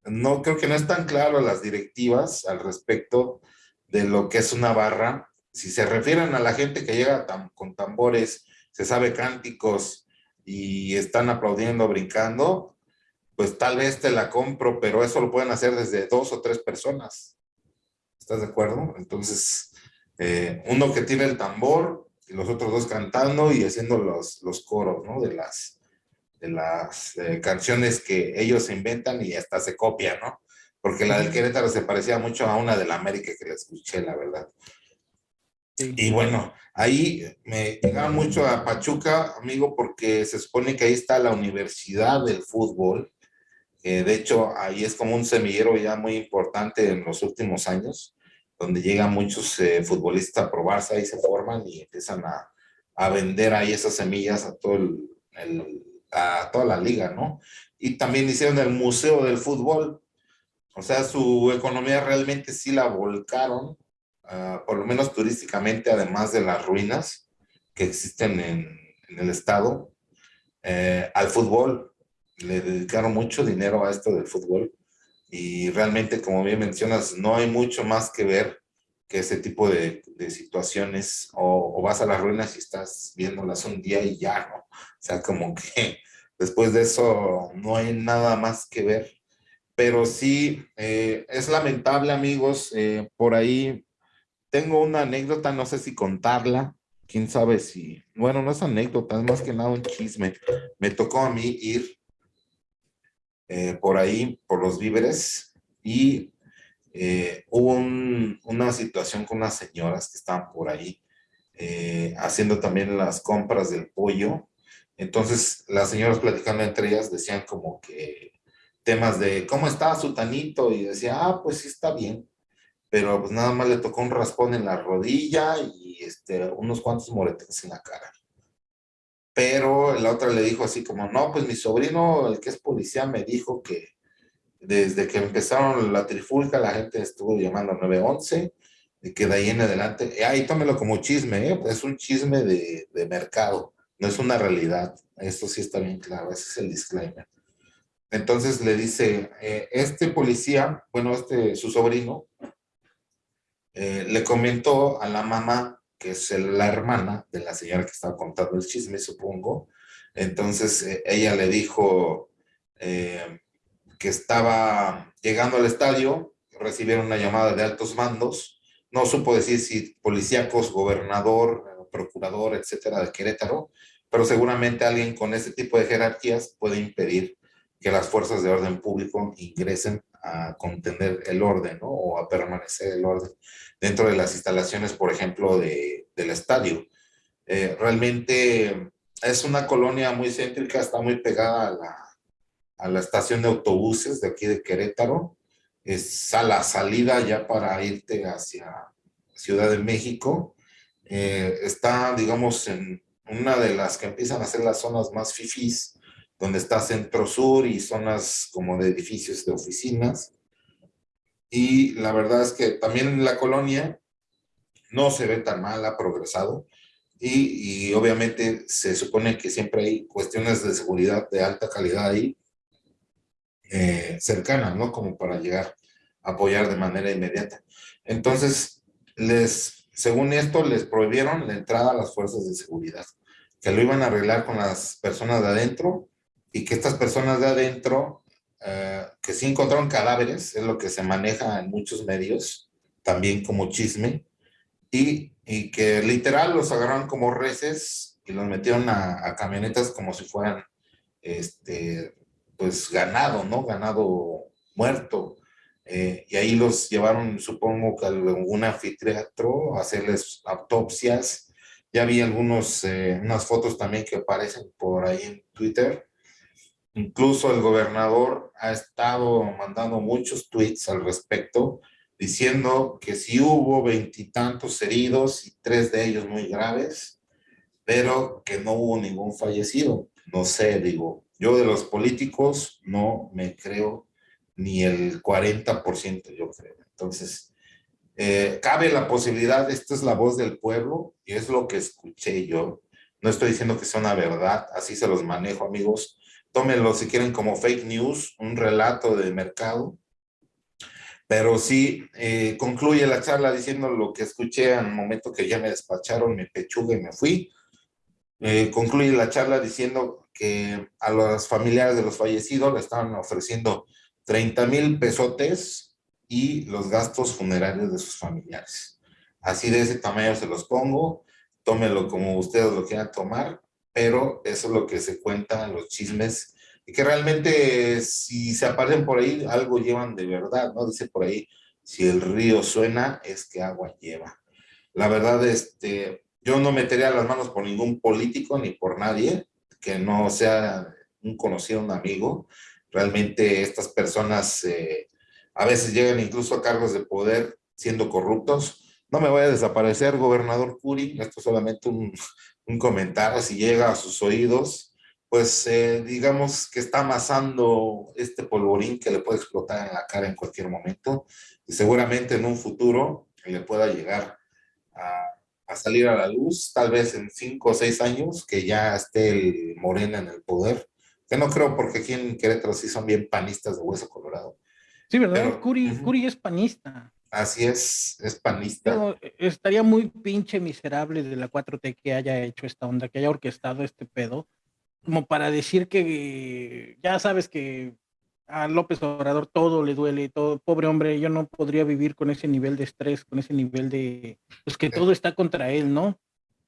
No creo que no es tan claro las directivas al respecto de lo que es una barra. Si se refieren a la gente que llega con tambores, se sabe cánticos y están aplaudiendo, brincando, pues tal vez te la compro, pero eso lo pueden hacer desde dos o tres personas. ¿Estás de acuerdo? Entonces, eh, uno que tiene el tambor los otros dos cantando y haciendo los, los coros, ¿no? De las, de las eh, canciones que ellos inventan y hasta se copian, ¿no? Porque la del Querétaro se parecía mucho a una de la América que le escuché, la verdad. Y bueno, ahí me llegaba mucho a Pachuca, amigo, porque se supone que ahí está la Universidad del Fútbol, de hecho, ahí es como un semillero ya muy importante en los últimos años, donde llegan muchos eh, futbolistas a probarse, ahí se forman y empiezan a, a vender ahí esas semillas a, todo el, a toda la liga, ¿no? Y también hicieron el Museo del Fútbol, o sea, su economía realmente sí la volcaron, ah, por lo menos turísticamente, además de las ruinas que existen en, el estado, eh, al fútbol le dedicaron mucho dinero a esto del fútbol y realmente, como bien mencionas, no hay mucho más que ver que ese tipo de, de situaciones o, vas a las ruinas y estás viéndolas un día y ya, ¿no? O sea, como que después de eso no hay nada más que ver. pero sí, eh, es lamentable, amigos, eh, por ahí tengo una anécdota, no sé si contarla, quién sabe si, bueno, no es anécdota, es más que nada un chisme. Me tocó a mí ir eh, por ahí, por los víveres, y hubo una situación con unas señoras que estaban por ahí haciendo también las compras del pollo. Entonces, las señoras platicando entre ellas decían como que temas de cómo está su tanito y decía, ah, pues sí está bien, pero pues nada más le tocó un raspón en la rodilla y este, unos cuantos moretes en la cara. Pero la otra le dijo así como, no, pues mi sobrino, el que es policía, me dijo que desde que empezaron la trifulca la gente estuvo llamando 911 y que de ahí en adelante, y ahí tómelo como chisme, ¿eh? es un chisme de, de mercado, no es una realidad, esto sí está bien claro, ese es el disclaimer. Entonces le dice, eh, este policía, bueno, este, su sobrino, eh, le comentó a la mamá, que es la hermana de la señora que estaba contando el chisme, supongo. Entonces eh, ella le dijo que estaba llegando al estadio, recibieron una llamada de altos mandos, no supo decir si policíacos, gobernador, procurador, etcétera, de Querétaro, pero seguramente alguien con ese tipo de jerarquías puede impedir que las fuerzas de orden público ingresen a contener el orden ¿no? o a permanecer el orden dentro de las instalaciones, por ejemplo, de, del estadio. Eh, realmente es una colonia muy céntrica, está muy pegada a la, a la estación de autobuses de aquí de Querétaro. Es a la salida ya para irte hacia Ciudad de México. Eh, está, digamos, en una de las que empiezan a ser las zonas más fifís donde está Centro Sur y zonas como de edificios de oficinas. Y la verdad es que también la colonia no se ve tan mal, ha progresado. Y, obviamente se supone que siempre hay cuestiones de seguridad de alta calidad ahí, eh, cercanas, ¿no? Como para llegar a apoyar de manera inmediata. Entonces, les, según esto, les prohibieron la entrada a las fuerzas de seguridad, que lo iban a arreglar con las personas de adentro y que estas personas de adentro, eh, que sí encontraron cadáveres, es lo que se maneja en muchos medios, también como chisme, y, y que literal los agarraron como reces y los metieron a, camionetas como si fueran, este, pues ganado, ¿no? Ganado muerto. Eh, y ahí los llevaron, supongo que a algún anfiteatro, a hacerles autopsias. Ya vi algunos, eh, unas fotos también que aparecen por ahí en Twitter, Incluso el gobernador ha estado mandando muchos tweets al respecto, diciendo que sí hubo veintitantos heridos y tres de ellos muy graves, pero que no hubo ningún fallecido. No sé, digo, yo de los políticos no me creo ni el 40%, yo creo. Entonces, eh, cabe la posibilidad, esta es la voz del pueblo y es lo que escuché yo. No estoy diciendo que sea una verdad, así se los manejo, amigos tómenlo si quieren como fake news, un relato de mercado. Pero sí, eh, concluye la charla diciendo lo que escuché al momento que ya me despacharon mi pechuga y me fui. Eh, concluye la charla diciendo que a los familiares de los fallecidos le estaban ofreciendo 30 mil pesotes y los gastos funerarios de sus familiares. Así de ese tamaño se los pongo, tómenlo como ustedes lo quieran tomar pero eso es lo que se cuenta en los chismes y que realmente si se aparecen por ahí, algo llevan de verdad, ¿no? Dice por ahí, si el río suena, es que agua lleva. La verdad, este, yo no metería las manos por ningún político ni por nadie que no sea un conocido, un amigo. Realmente estas personas eh, a veces llegan incluso a cargos de poder siendo corruptos. No me voy a desaparecer, gobernador Curi, esto es solamente un, un comentario, si llega a sus oídos, pues eh, digamos que está amasando este polvorín que le puede explotar en la cara en cualquier momento y seguramente en un futuro le pueda llegar a, salir a la luz, tal vez en cinco o seis años, que ya esté el Morena en el poder, que no creo porque aquí en Querétaro sí son bien panistas de hueso colorado. Sí, ¿verdad? Curi es panista. Así es, es panista. Eh, estaría muy pinche miserable de la 4T que haya hecho esta onda, que haya orquestado este pedo, como para decir que ya sabes que a López Obrador todo le duele, todo, pobre hombre, yo no podría vivir con ese nivel de estrés, con ese nivel de, pues que todo está contra él, ¿no?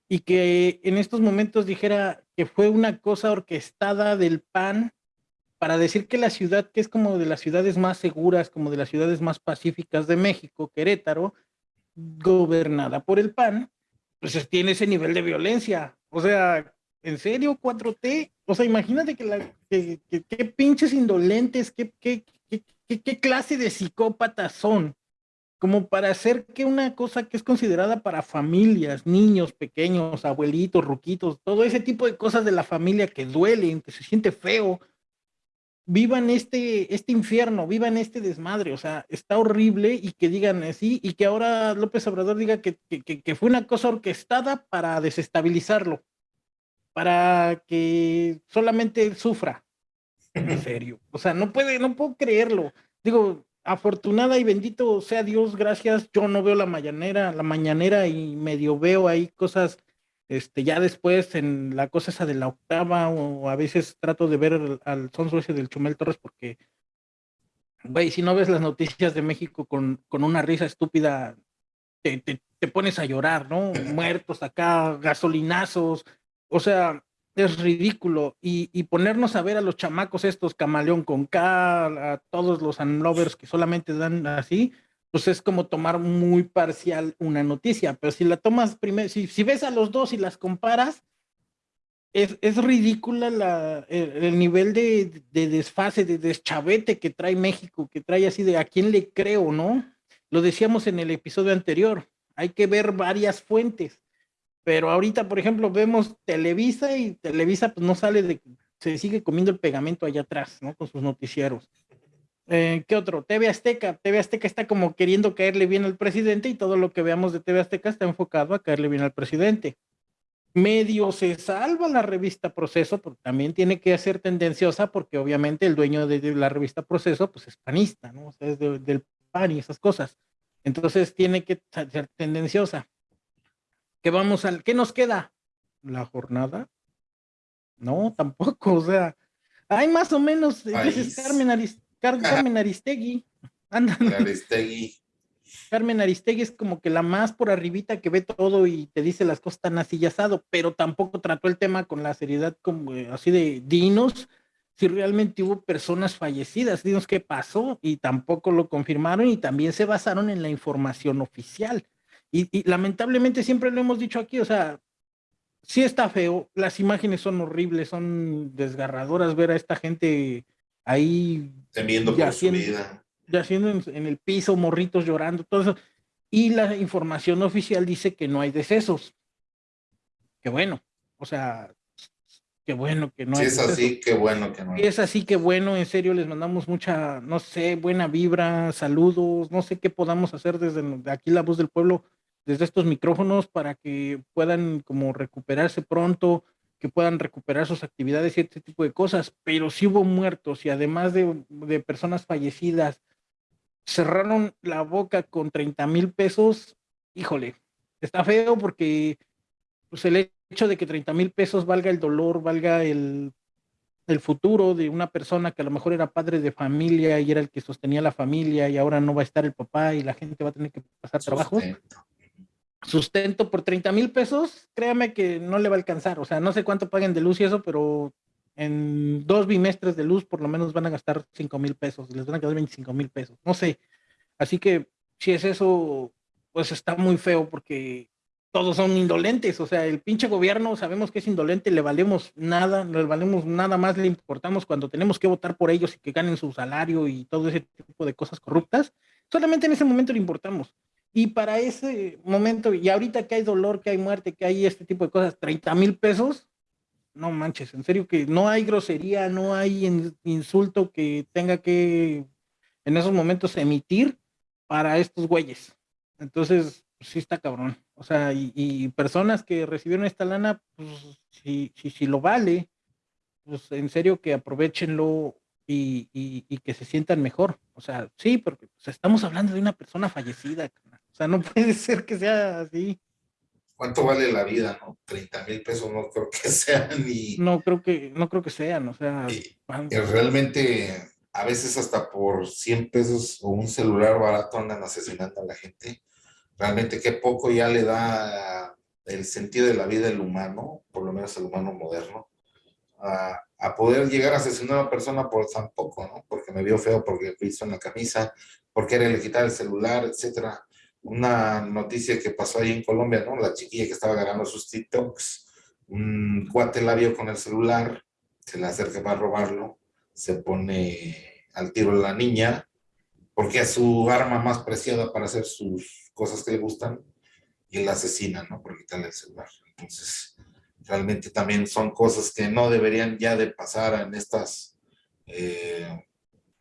Y que en estos momentos dijera que fue una cosa orquestada del PAN para decir que la ciudad, que es como de las ciudades más seguras, como de las ciudades más pacíficas de México, Querétaro, gobernada por el PAN, pues tiene ese nivel de violencia. O sea, ¿en serio 4T? O sea, imagínate que, la, que, pinches indolentes, qué, qué, qué clase de psicópatas son, como para hacer que una cosa que es considerada para familias, niños pequeños, abuelitos, ruquitos, todo ese tipo de cosas de la familia que duelen, que se siente feo, vivan este, este infierno, vivan este desmadre, o sea, está horrible y que digan así y que ahora López Obrador diga que, que, fue una cosa orquestada para desestabilizarlo, para que solamente él sufra. En serio, o sea, no puede, no puedo creerlo. Digo, afortunada y bendito sea Dios, gracias. Yo no veo la mañanera, la mañanera y medio veo ahí cosas este, ya después en la cosa esa de la octava, o a veces trato de ver al sonso ese del Chumel Torres porque, güey, si no ves las noticias de México con, con una risa estúpida, te, te, pones a llorar, ¿no? Muertos acá, gasolinazos, o sea, es ridículo. Y, y, ponernos a ver a los chamacos estos, camaleón con K, a todos los unlovers que solamente dan así, pues es como tomar muy parcial una noticia, pero si la tomas primero, si, ves a los dos y las comparas, es, es ridícula la, el, nivel de, de, desfase, de deschavete que trae México, que trae así de a quién le creo, ¿no? Lo decíamos en el episodio anterior, hay que ver varias fuentes, pero ahorita, por ejemplo, vemos Televisa y Televisa pues no sale de, se sigue comiendo el pegamento allá atrás, ¿no? Con sus noticieros. Eh, ¿Qué otro? TV Azteca. TV Azteca está como queriendo caerle bien al presidente y todo lo que veamos de TV Azteca está enfocado a caerle bien al presidente. Medio se salva la revista Proceso, pero también tiene que ser tendenciosa porque obviamente el dueño de, la revista Proceso pues es panista, ¿no? O sea, es del PAN y esas cosas. Entonces tiene que ser tendenciosa. ¿Qué vamos al, qué nos queda? ¿La jornada? No, tampoco, o sea, hay más o menos, dices Carmen Carmen Aristegui. Aristegui. Carmen Aristegui es como que la más por arribita que ve todo y te dice las cosas tan así asado, pero tampoco trató el tema con la seriedad como eh, así de dinos si realmente hubo personas fallecidas, dinos qué pasó y tampoco lo confirmaron y también se basaron en la información oficial. Y, y lamentablemente siempre lo hemos dicho aquí, o sea, sí está feo, las imágenes son horribles, son desgarradoras ver a esta gente ahí temiendo por su vida. Yaciendo en, en el piso, morritos llorando, todo eso. Y la información oficial dice que no hay decesos. Qué bueno. O sea, qué bueno que no hay. Si es así, qué bueno que no hay. Si es así, qué bueno. En serio, les mandamos mucha, no sé, buena vibra, saludos. No sé qué podamos hacer desde aquí, la voz del pueblo, desde estos micrófonos para que puedan como recuperarse pronto que puedan recuperar sus actividades y este tipo de cosas, pero si hubo muertos y además de, personas fallecidas, cerraron la boca con 30 mil pesos, híjole, está feo porque pues, el hecho de que 30 mil pesos valga el dolor, valga el, el futuro de una persona que a lo mejor era padre de familia y era el que sostenía la familia y ahora no va a estar el papá y la gente va a tener que pasar trabajo sustento por 30 mil pesos, créame que no le va a alcanzar. O sea, no sé cuánto paguen de luz y eso, pero en dos bimestres de luz por lo menos van a gastar 5 mil pesos, les van a quedar 25 mil pesos, no sé. Así que si es eso, pues está muy feo porque todos son indolentes, o sea, el pinche gobierno sabemos que es indolente, le valemos nada, le valemos nada más, le importamos cuando tenemos que votar por ellos y que ganen su salario y todo ese tipo de cosas corruptas, solamente en ese momento le importamos. Y para ese momento, y ahorita que hay dolor, que hay muerte, que hay este tipo de cosas, 30 mil pesos, no manches, en serio que no hay grosería, no hay insulto que tenga que en esos momentos emitir para estos güeyes. Entonces, pues, sí está cabrón. O sea, y, personas que recibieron esta lana, pues si, si, si lo vale, pues en serio que aprovechenlo y, y, que se sientan mejor. O sea, sí, porque pues, estamos hablando de una persona fallecida sea, no puede ser que sea así. ¿Cuánto vale la vida? No? 30 mil pesos no creo que sean ni... No creo que, no creo que sean, o sea... realmente a veces hasta por 100 pesos o un celular barato andan asesinando a la gente. Realmente qué poco ya le da el sentido de la vida del humano, por lo menos el humano moderno, a, a poder llegar a asesinar a una persona por tan poco, ¿no? Porque me vio feo, porque hizo en la camisa, porque era le quitar el celular, etcétera. Una noticia que pasó ahí en Colombia, ¿no? La chiquilla que estaba ganando sus TikToks, un cuate la con el celular, se le acerca para robarlo, se pone al tiro la niña, porque es su arma más preciada para hacer sus cosas que le gustan, y la asesina, ¿no? Por quitarle el celular. Entonces, realmente también son cosas que no deberían ya de pasar en estas eh,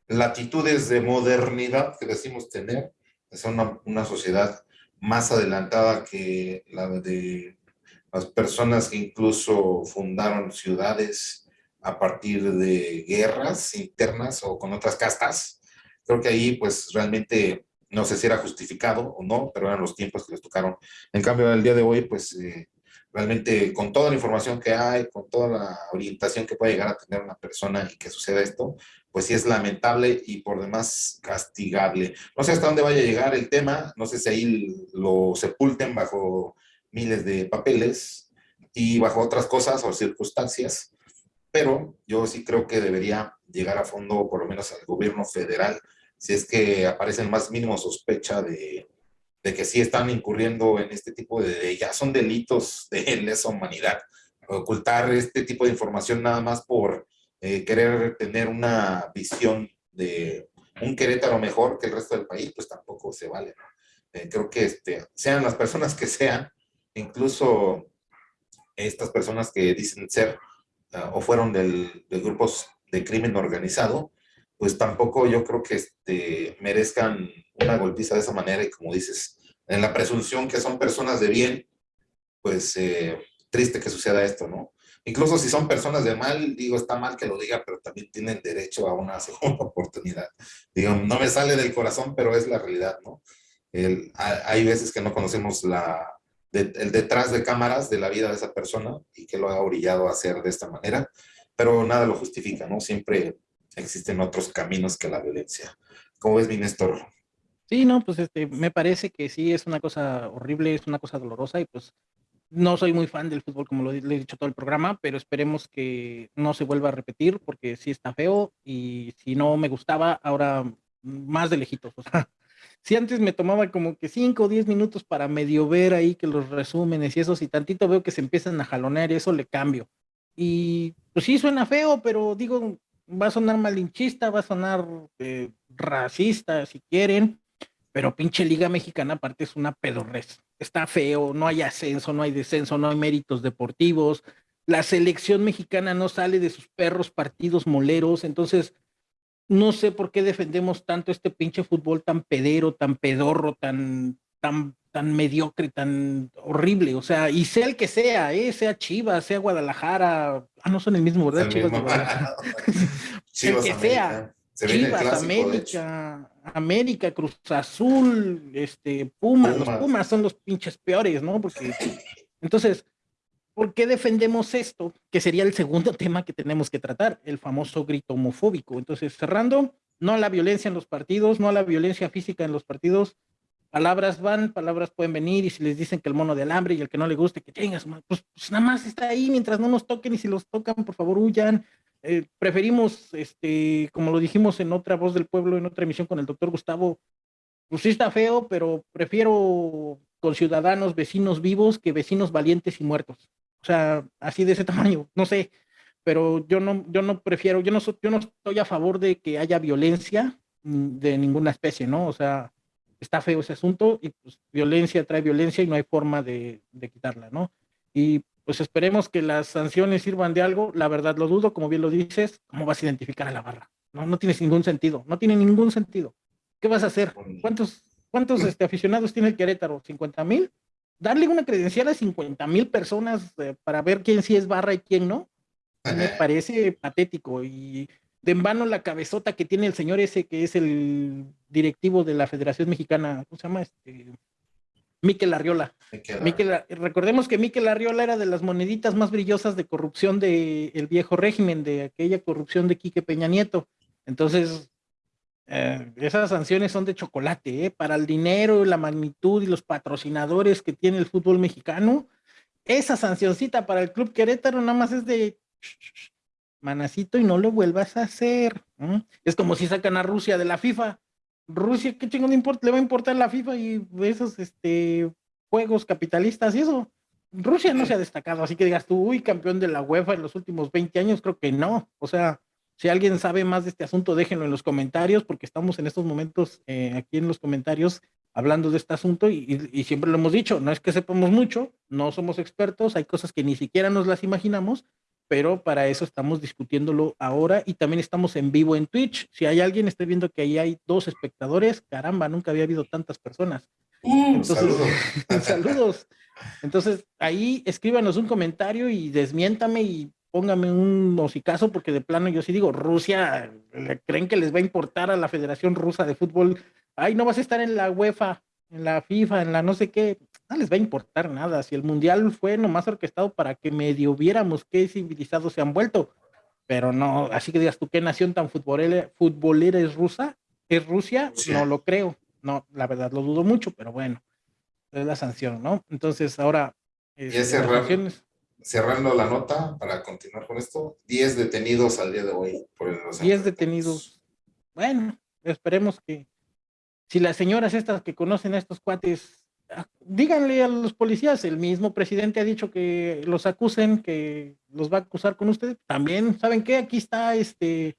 latitudes de modernidad que decimos tener. Es una, una sociedad más adelantada que la de las personas que incluso fundaron ciudades a partir de guerras internas o con otras castas. Creo que ahí pues realmente no sé si era justificado o no, pero eran los tiempos que les tocaron. En cambio, el día de hoy pues eh, realmente con toda la información que hay, con toda la orientación que puede llegar a tener una persona y que suceda esto, pues sí es lamentable y por demás castigable. No sé hasta dónde vaya a llegar el tema, no sé si ahí lo sepulten bajo miles de papeles y bajo otras cosas o circunstancias, pero yo sí creo que debería llegar a fondo, por lo menos al gobierno federal, si es que aparece el más mínimo sospecha de, de que sí están incurriendo en este tipo de, ya son delitos de lesa humanidad. Ocultar este tipo de información nada más por eh, querer tener una visión de un Querétaro mejor que el resto del país, pues tampoco se vale. Eh, creo que este, sean las personas que sean, incluso estas personas que dicen ser uh, o fueron del, de grupos de crimen organizado, pues tampoco yo creo que este, merezcan una golpiza de esa manera y como dices, en la presunción que son personas de bien, pues eh, triste que suceda esto, ¿no? Incluso si son personas de mal, digo, está mal que lo diga, pero también tienen derecho a una segunda oportunidad. Digo, no me sale del corazón, pero es la realidad, ¿no? Hay veces que no conocemos el detrás de cámaras de la vida de esa persona y que lo ha orillado a hacer de esta manera, pero nada lo justifica, ¿no? Siempre existen otros caminos que la violencia. ¿Cómo ves, mi Néstor? Sí, no, pues este, me parece que sí es una cosa horrible, es una cosa dolorosa y pues no soy muy fan del fútbol como lo le he dicho todo el programa, pero esperemos que no se vuelva a repetir porque sí está feo y si no me gustaba, ahora más de lejitos. O sea, si antes me tomaba como que 5 o 10 minutos para medio ver ahí que los resúmenes y eso, si tantito veo que se empiezan a jalonear y eso le cambio. Y pues sí suena feo, pero digo, va a sonar malinchista, va a sonar eh, racista si quieren, pero pinche Liga Mexicana aparte es una pedorrez. Está feo, no hay ascenso, no hay descenso, no hay méritos deportivos. La selección mexicana no sale de sus perros partidos moleros, entonces no sé por qué defendemos tanto este pinche fútbol tan pedero, tan pedorro, tan, tan, tan mediocre, tan horrible. O sea, y sea el que sea, ¿eh? sea Chivas, sea Guadalajara. Ah, no son el mismo, ¿verdad? Chivas, el que sea. Chivas, América, América, Cruz Azul, este, Pumas, los Pumas son los pinches peores, ¿no? Porque entonces, ¿Por qué defendemos esto? Que sería el segundo tema que tenemos que tratar, el famoso grito homofóbico. Entonces, cerrando, no a la violencia en los partidos, no a la violencia física en los partidos. Palabras van, palabras pueden venir y si les dicen que el mono de alambre y el que no le guste, que tengas, pues, pues nada más está ahí mientras no nos toquen y si los tocan, por favor, huyan. Eh, preferimos, este, como lo dijimos en otra voz del pueblo, en otra emisión con el doctor Gustavo, pues sí está feo, pero prefiero con ciudadanos, vecinos vivos que vecinos valientes y muertos. O sea, así de ese tamaño, no sé, pero yo no, yo no prefiero, yo no, yo no estoy a favor de que haya violencia de ninguna especie, ¿no? O sea, está feo ese asunto y pues violencia trae violencia y no hay forma de, de quitarla, ¿no? Y pues esperemos que las sanciones sirvan de algo, la verdad lo dudo, como bien lo dices, ¿cómo vas a identificar a la barra? No, no tiene ningún sentido, no tiene ningún sentido. ¿Qué vas a hacer? ¿Cuántos, cuántos este, aficionados tiene el Querétaro? ¿50 mil? darle una credencial a 50 mil personas eh, para ver quién sí es barra y quién no, me parece patético. Y de en vano la cabezota que tiene el señor ese, que es el directivo de la Federación Mexicana, ¿cómo se llama? Este, Miquel Arriola. recordemos que Miquel Arriola era de las moneditas más brillosas de corrupción del viejo régimen, de aquella corrupción de Quique Peña Nieto. Entonces, eh, esas sanciones son de chocolate, ¿eh? Para el dinero, la magnitud y los patrocinadores que tiene el fútbol mexicano, esa sancioncita para el Club Querétaro nada más es de manacito y no lo vuelvas a hacer. Es como si sacan a Rusia de la FIFA. Rusia, ¿qué chingón importa? le va a importar la FIFA y esos este, juegos capitalistas y eso? Rusia no se ha destacado, así que digas tú, uy, campeón de la UEFA en los últimos 20 años, creo que no. O sea, si alguien sabe más de este asunto, déjenlo en los comentarios, porque estamos en estos momentos eh, aquí en los comentarios hablando de este asunto y, siempre lo hemos dicho, no es que sepamos mucho, no somos expertos, hay cosas que ni siquiera nos las imaginamos, pero para eso estamos discutiéndolo ahora y también estamos en vivo en Twitch. Si hay alguien, esté viendo que ahí hay dos espectadores, caramba, nunca había habido tantas personas. Mm, saludos. saludos. Entonces, ahí escríbanos un comentario y desmiéntame y póngame un hocicazo, porque de plano yo sí digo, Rusia, ¿creen que les va a importar a la Federación Rusa de Fútbol? Ay, no vas a estar en la UEFA, en la FIFA, en la no sé qué. No les va a importar nada. Si el Mundial fue nomás orquestado para que medio viéramos qué civilizados se han vuelto. Pero no, así que digas tú, ¿qué nación tan futbolera, futbolera es rusa? ¿Es Rusia? No lo creo. No, la verdad lo dudo mucho, pero bueno, es la sanción, ¿no? Entonces ahora... Es, este, cerrando la nota para continuar con esto, 10 detenidos al día de hoy. Por el 10 detenidos. Bueno, esperemos que si las señoras estas que conocen a estos cuates, díganle a los policías, el mismo presidente ha dicho que los acusen, que los va a acusar con ustedes. También, ¿saben qué? Aquí está este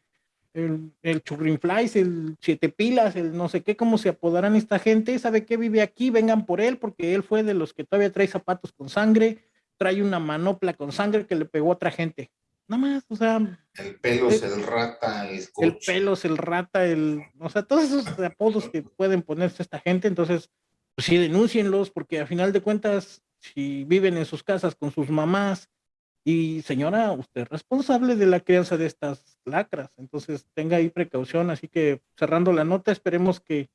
el, el churrinflies, el siete pilas, el no sé qué, cómo se apodarán esta gente, ¿sabe qué vive aquí? Vengan por él, porque él fue de los que todavía trae zapatos con sangre, trae una manopla con sangre que le pegó a otra gente. Nada más, o sea. El pelo es el rata, el El pelo es el rata, el. O sea, todos esos apodos que pueden ponerse esta gente, entonces, pues sí, denúncienlos, porque a final de cuentas, si viven en sus casas con sus mamás, y señora, usted es responsable de la crianza de estas lacras, entonces tenga ahí precaución. Así que cerrando la nota, esperemos que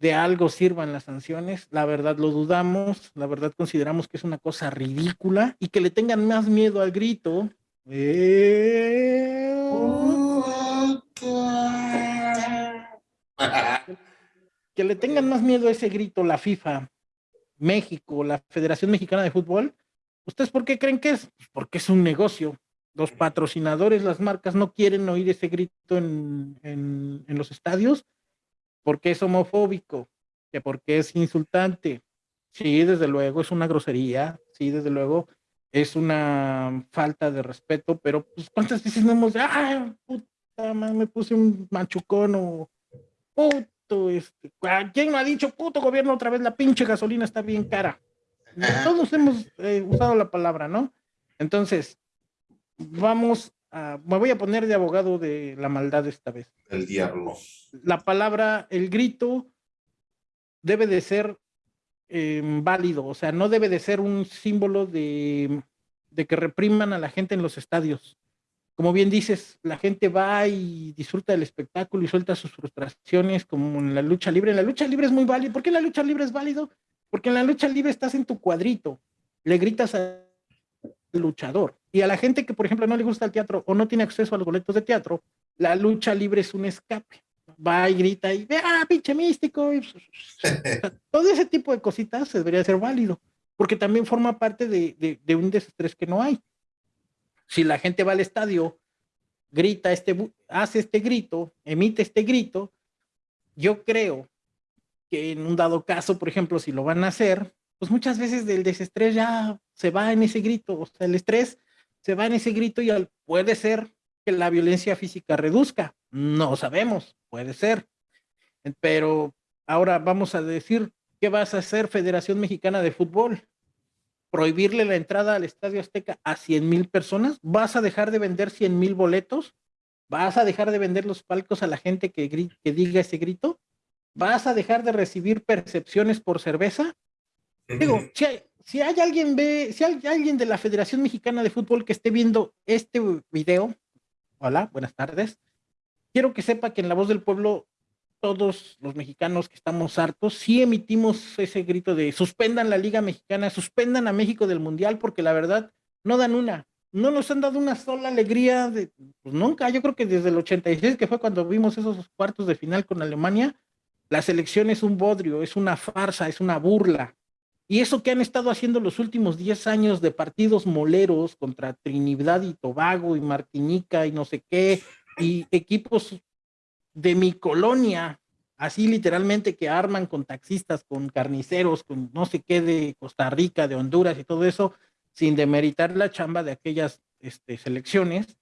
de algo sirvan las sanciones. La verdad lo dudamos, la verdad consideramos que es una cosa ridícula y que le tengan más miedo al grito. Eh, que le tengan más miedo a ese grito la FIFA, México, la Federación Mexicana de Fútbol. ¿Ustedes por qué creen que es? Pues porque es un negocio. Los patrocinadores, las marcas no quieren oír ese grito en, en los estadios porque es homofóbico, que porque es insultante. Sí, desde luego es una grosería, sí, desde luego es una falta de respeto, pero pues cuántas veces no hemos, ah, puta, me puse un machucón o puto, este, ¿quién no ha dicho puto gobierno otra vez? La pinche gasolina está bien cara. Todos hemos eh, usado la palabra, ¿no? Entonces, vamos me voy a poner de abogado de la maldad esta vez. El diablo. La palabra, el grito, debe de ser em, válido, o sea, no debe de ser un símbolo de, de que repriman a la gente en los estadios. Como bien dices, la gente va y disfruta del espectáculo y suelta sus frustraciones como en la lucha libre. En la lucha libre es muy válido. ¿Por qué la lucha libre es válido? Porque en la lucha libre estás en tu cuadrito, le gritas al luchador y a la gente que, por ejemplo, no le gusta el teatro o no tiene acceso a los boletos de teatro, la lucha libre es un escape. Va y grita y ve, ah, pinche místico. todo ese tipo de cositas debería ser válido, porque también forma parte de, de, un desestrés que no hay. Si la gente va al estadio, grita este, hace este grito, emite este grito, yo creo que en un dado caso, por ejemplo, si lo van a hacer, pues muchas veces del desestrés ya se va en ese grito, o sea, el estrés se va en ese grito y puede ser que la violencia física reduzca. No sabemos, puede ser. Pero ahora vamos a decir, ¿qué vas a hacer Federación Mexicana de Fútbol? ¿Prohibirle la entrada al Estadio Azteca a 100 mil personas? ¿Vas a dejar de vender 100 mil boletos? ¿Vas a dejar de vender los palcos a la gente que, que diga ese grito? ¿Vas a dejar de recibir percepciones por cerveza? Digo, si hay, si hay alguien ve, si hay alguien de la Federación Mexicana de Fútbol que esté viendo este video, hola, buenas tardes. Quiero que sepa que en La Voz del Pueblo, todos los mexicanos que estamos hartos, sí emitimos ese grito de suspendan la Liga Mexicana, suspendan a México del Mundial, porque la verdad no dan una. no nos han dado una sola alegría, de, pues nunca, yo creo que desde el 86, que fue cuando vimos esos cuartos de final con Alemania, la selección es un bodrio, es una farsa, es una burla. Y eso que han estado haciendo los últimos 10 años de partidos moleros contra Trinidad y Tobago y Martinica y no sé qué, y equipos de mi colonia, así literalmente que arman con taxistas, con carniceros, con no sé qué de Costa Rica, de Honduras y todo eso, sin demeritar la chamba de aquellas este, selecciones,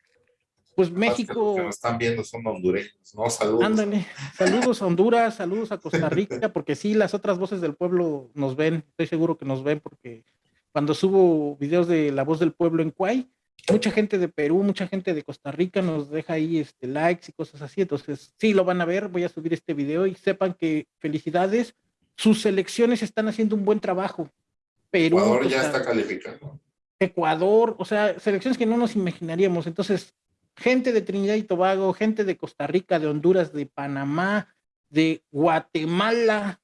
pues México... Los que nos están viendo son hondureños, ¿no? Saludos. Ándale, saludos a Honduras, saludos a Costa Rica, porque sí, las otras voces del pueblo nos ven, estoy seguro que nos ven, porque cuando subo videos de La Voz del Pueblo en Cuay, mucha gente de Perú, mucha gente de Costa Rica nos deja ahí este, likes y cosas así. Entonces, sí, lo van a ver. Voy a subir este video y sepan que felicidades. Sus selecciones están haciendo un buen trabajo. Perú. Ecuador ya está calificando. Ecuador, o sea, selecciones que no nos imaginaríamos. Entonces, gente de Trinidad y Tobago, gente de Costa Rica, de Honduras, de Panamá, de Guatemala,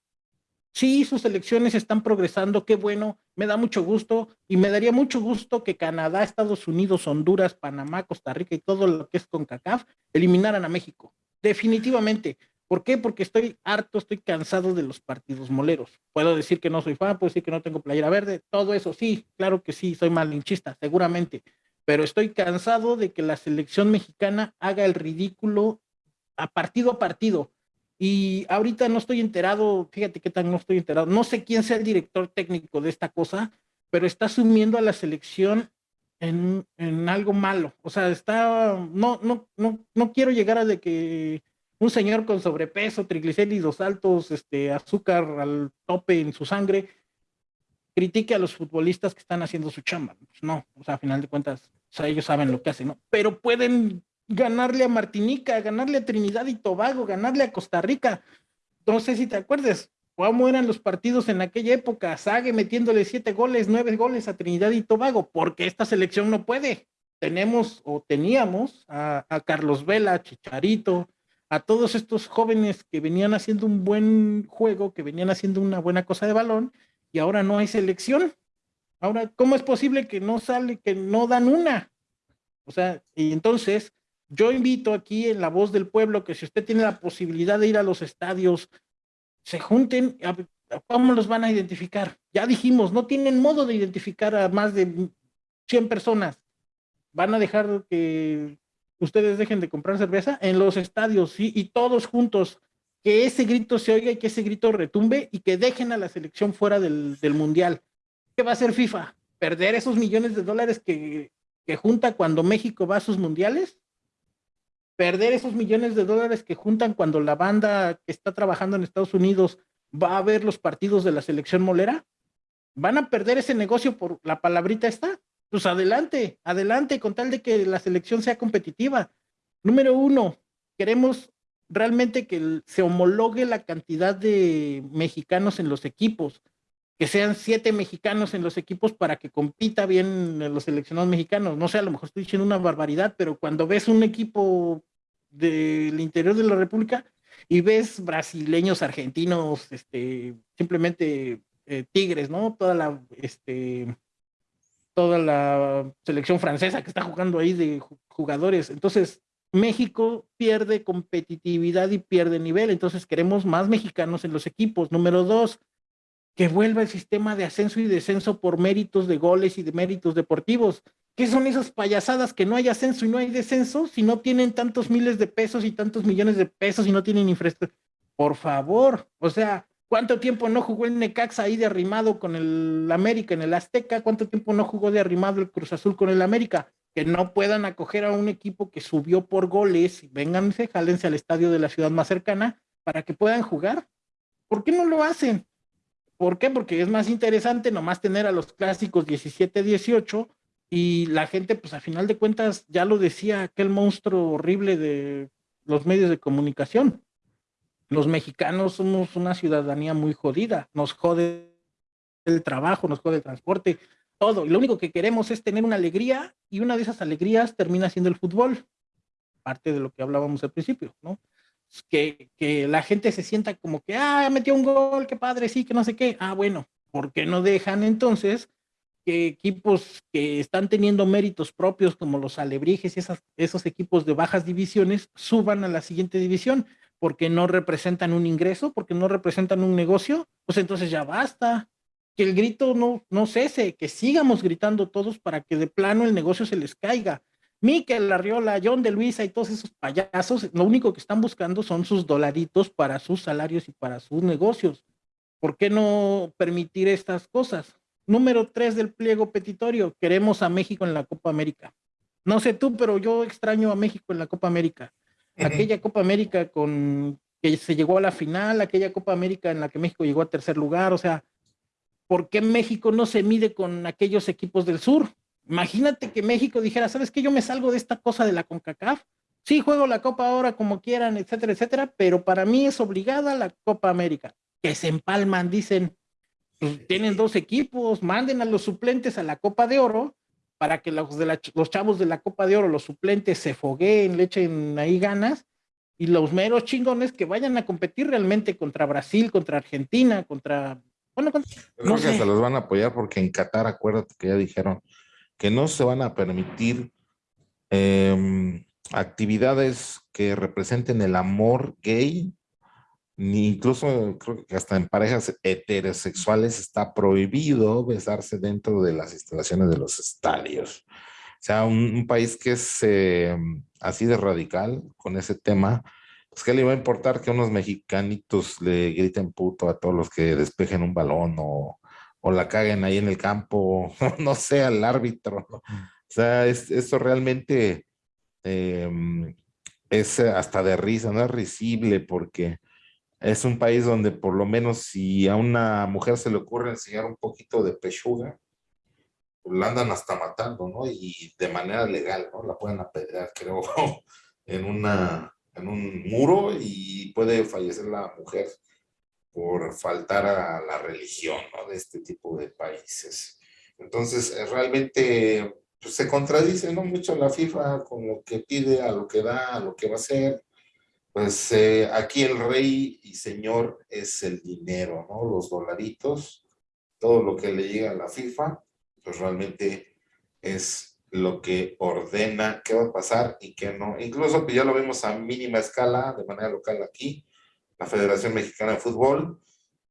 sí, sus elecciones están progresando, qué bueno, me da mucho gusto y me daría mucho gusto que Canadá, Estados Unidos, Honduras, Panamá, Costa Rica y todo lo que es con CACAF eliminaran a México. Definitivamente. ¿Por qué? Porque estoy harto, estoy cansado de los partidos moleros. Puedo decir que no soy fan, puedo decir que no tengo playera verde, todo eso sí, claro que sí, soy malinchista, seguramente, pero estoy cansado de que la selección mexicana haga el ridículo a partido a partido y ahorita no estoy enterado, fíjate qué tan no estoy enterado, no sé quién sea el director técnico de esta cosa, pero está sumiendo a la selección en, en algo malo. O sea, está, no, no, no, no quiero llegar a de que un señor con sobrepeso, triglicéridos altos, este, azúcar al tope en su sangre, critique a los futbolistas que están haciendo su chamba. Pues no, o sea, a final de cuentas, ellos saben lo que hacen, ¿no? Pero pueden ganarle a Martinica, ganarle a Trinidad y Tobago, ganarle a Costa Rica. No sé si te acuerdas, cómo eran los partidos en aquella época, Sague metiéndole siete goles, nueve goles a Trinidad y Tobago, porque esta selección no puede. Tenemos o teníamos a, Carlos Vela, a Chicharito, a todos estos jóvenes que venían haciendo un buen juego, que venían haciendo una buena cosa de balón, y ahora no hay selección. Ahora, ¿cómo es posible que no sale, que no dan una? O sea, y entonces yo invito aquí en la voz del pueblo que si usted tiene la posibilidad de ir a los estadios, se junten, ¿cómo los van a identificar? Ya dijimos, no tienen modo de identificar a más de 100 personas. ¿Van a dejar que ustedes dejen de comprar cerveza? En los estadios, sí, y todos juntos, que ese grito se oiga y que ese grito retumbe y que dejen a la selección fuera del, mundial. ¿Qué va a hacer FIFA? ¿Perder esos millones de dólares que, que junta cuando México va a sus mundiales? Perder esos millones de dólares que juntan cuando la banda que está trabajando en Estados Unidos va a ver los partidos de la selección molera? ¿Van a perder ese negocio por la palabrita esta? Pues adelante, adelante, con tal de que la selección sea competitiva. Número uno, queremos realmente que se homologue la cantidad de mexicanos en los equipos, que sean siete mexicanos en los equipos para que compita bien los seleccionados mexicanos. No sé, a lo mejor estoy diciendo una barbaridad, pero cuando ves un equipo del interior de la República y ves brasileños, argentinos, este, simplemente eh, tigres, ¿no? Toda la, este, toda la selección francesa que está jugando ahí de jugadores. Entonces, México pierde competitividad y pierde nivel. Entonces, queremos más mexicanos en los equipos. Número dos, que vuelva el sistema de ascenso y descenso por méritos de goles y de méritos deportivos. ¿Qué son esas payasadas que no hay ascenso y no hay descenso si no tienen tantos miles de pesos y tantos millones de pesos y no tienen infraestructura? Por favor, o sea, ¿cuánto tiempo no jugó el Necaxa ahí de arrimado con el América en el Azteca? ¿Cuánto tiempo no jugó de arrimado el Cruz Azul con el América? Que no puedan acoger a un equipo que subió por goles, vénganse, jálense al estadio de la ciudad más cercana para que puedan jugar. ¿Por qué no lo hacen? ¿Por qué? Porque es más interesante nomás tener a los clásicos 17-18 y la gente, pues a final de cuentas, ya lo decía aquel monstruo horrible de los medios de comunicación. Los mexicanos somos una ciudadanía muy jodida, nos jode el trabajo, nos jode el transporte, todo. Y lo único que queremos es tener una alegría y una de esas alegrías termina siendo el fútbol. Parte de lo que hablábamos al principio, ¿no? Que, que la gente se sienta como que, ah, metió un gol, qué padre, sí, que no sé qué. Ah, bueno, ¿por qué no dejan entonces que equipos que están teniendo méritos propios como los Alebrijes y esos equipos de bajas divisiones suban a la siguiente división porque no representan un ingreso, porque no representan un negocio, pues entonces ya basta. Que el grito no, no cese, que sigamos gritando todos para que de plano el negocio se les caiga. Miquel Arriola, John de Luisa y todos esos payasos, lo único que están buscando son sus dolaritos para sus salarios y para sus negocios. ¿Por qué no permitir estas cosas? Número tres del pliego petitorio, queremos a México en la Copa América. No sé tú, pero yo extraño a México en la Copa América. Aquella Copa América con que se llegó a la final, aquella Copa América en la que México llegó a tercer lugar, o sea, ¿por qué México no se mide con aquellos equipos del sur? Imagínate que México dijera, ¿sabes qué? Yo me salgo de esta cosa de la CONCACAF. Sí, juego la Copa ahora como quieran, etcétera, etcétera, pero para mí es obligada la Copa América. Que se empalman, dicen, pues, tienen dos equipos, manden a los suplentes a la Copa de Oro para que los, de los chavos de la Copa de Oro, los suplentes, se fogueen, le echen ahí ganas, y los meros chingones que vayan a competir realmente contra Brasil, contra Argentina, contra... Bueno, no sé. se los van a apoyar porque en Qatar, acuérdate que ya dijeron que no se van a permitir em, actividades que representen el amor gay ni incluso creo que hasta en parejas heterosexuales está prohibido besarse dentro de las instalaciones de los estadios. O sea, un, país que es eh, así de radical con ese tema, pues ¿qué le va a importar que unos mexicanitos le griten puto a todos los que despejen un balón o, o la caguen ahí en el campo, no sé, al árbitro? O sea, es, eso realmente em, es hasta de risa, no es risible porque es un país donde por lo menos si a una mujer se le ocurre enseñar un poquito de pechuga, pues la andan hasta matando, ¿no? Y de manera legal, ¿no? La pueden apedrear, creo, en, una, en un muro y puede fallecer la mujer por faltar a la religión, ¿no? De este tipo de países. Entonces, eh, realmente pues, se contradice, ¿no? Mucho la FIFA con lo que pide, a lo que da, a lo que va a hacer pues eh, aquí el rey y señor es el dinero, ¿no? Los dolaritos, todo lo que le llega a la FIFA, pues realmente es lo que ordena qué va a pasar y qué no. Incluso pues ya lo vemos a mínima escala, de manera local aquí, la Federación Mexicana de Fútbol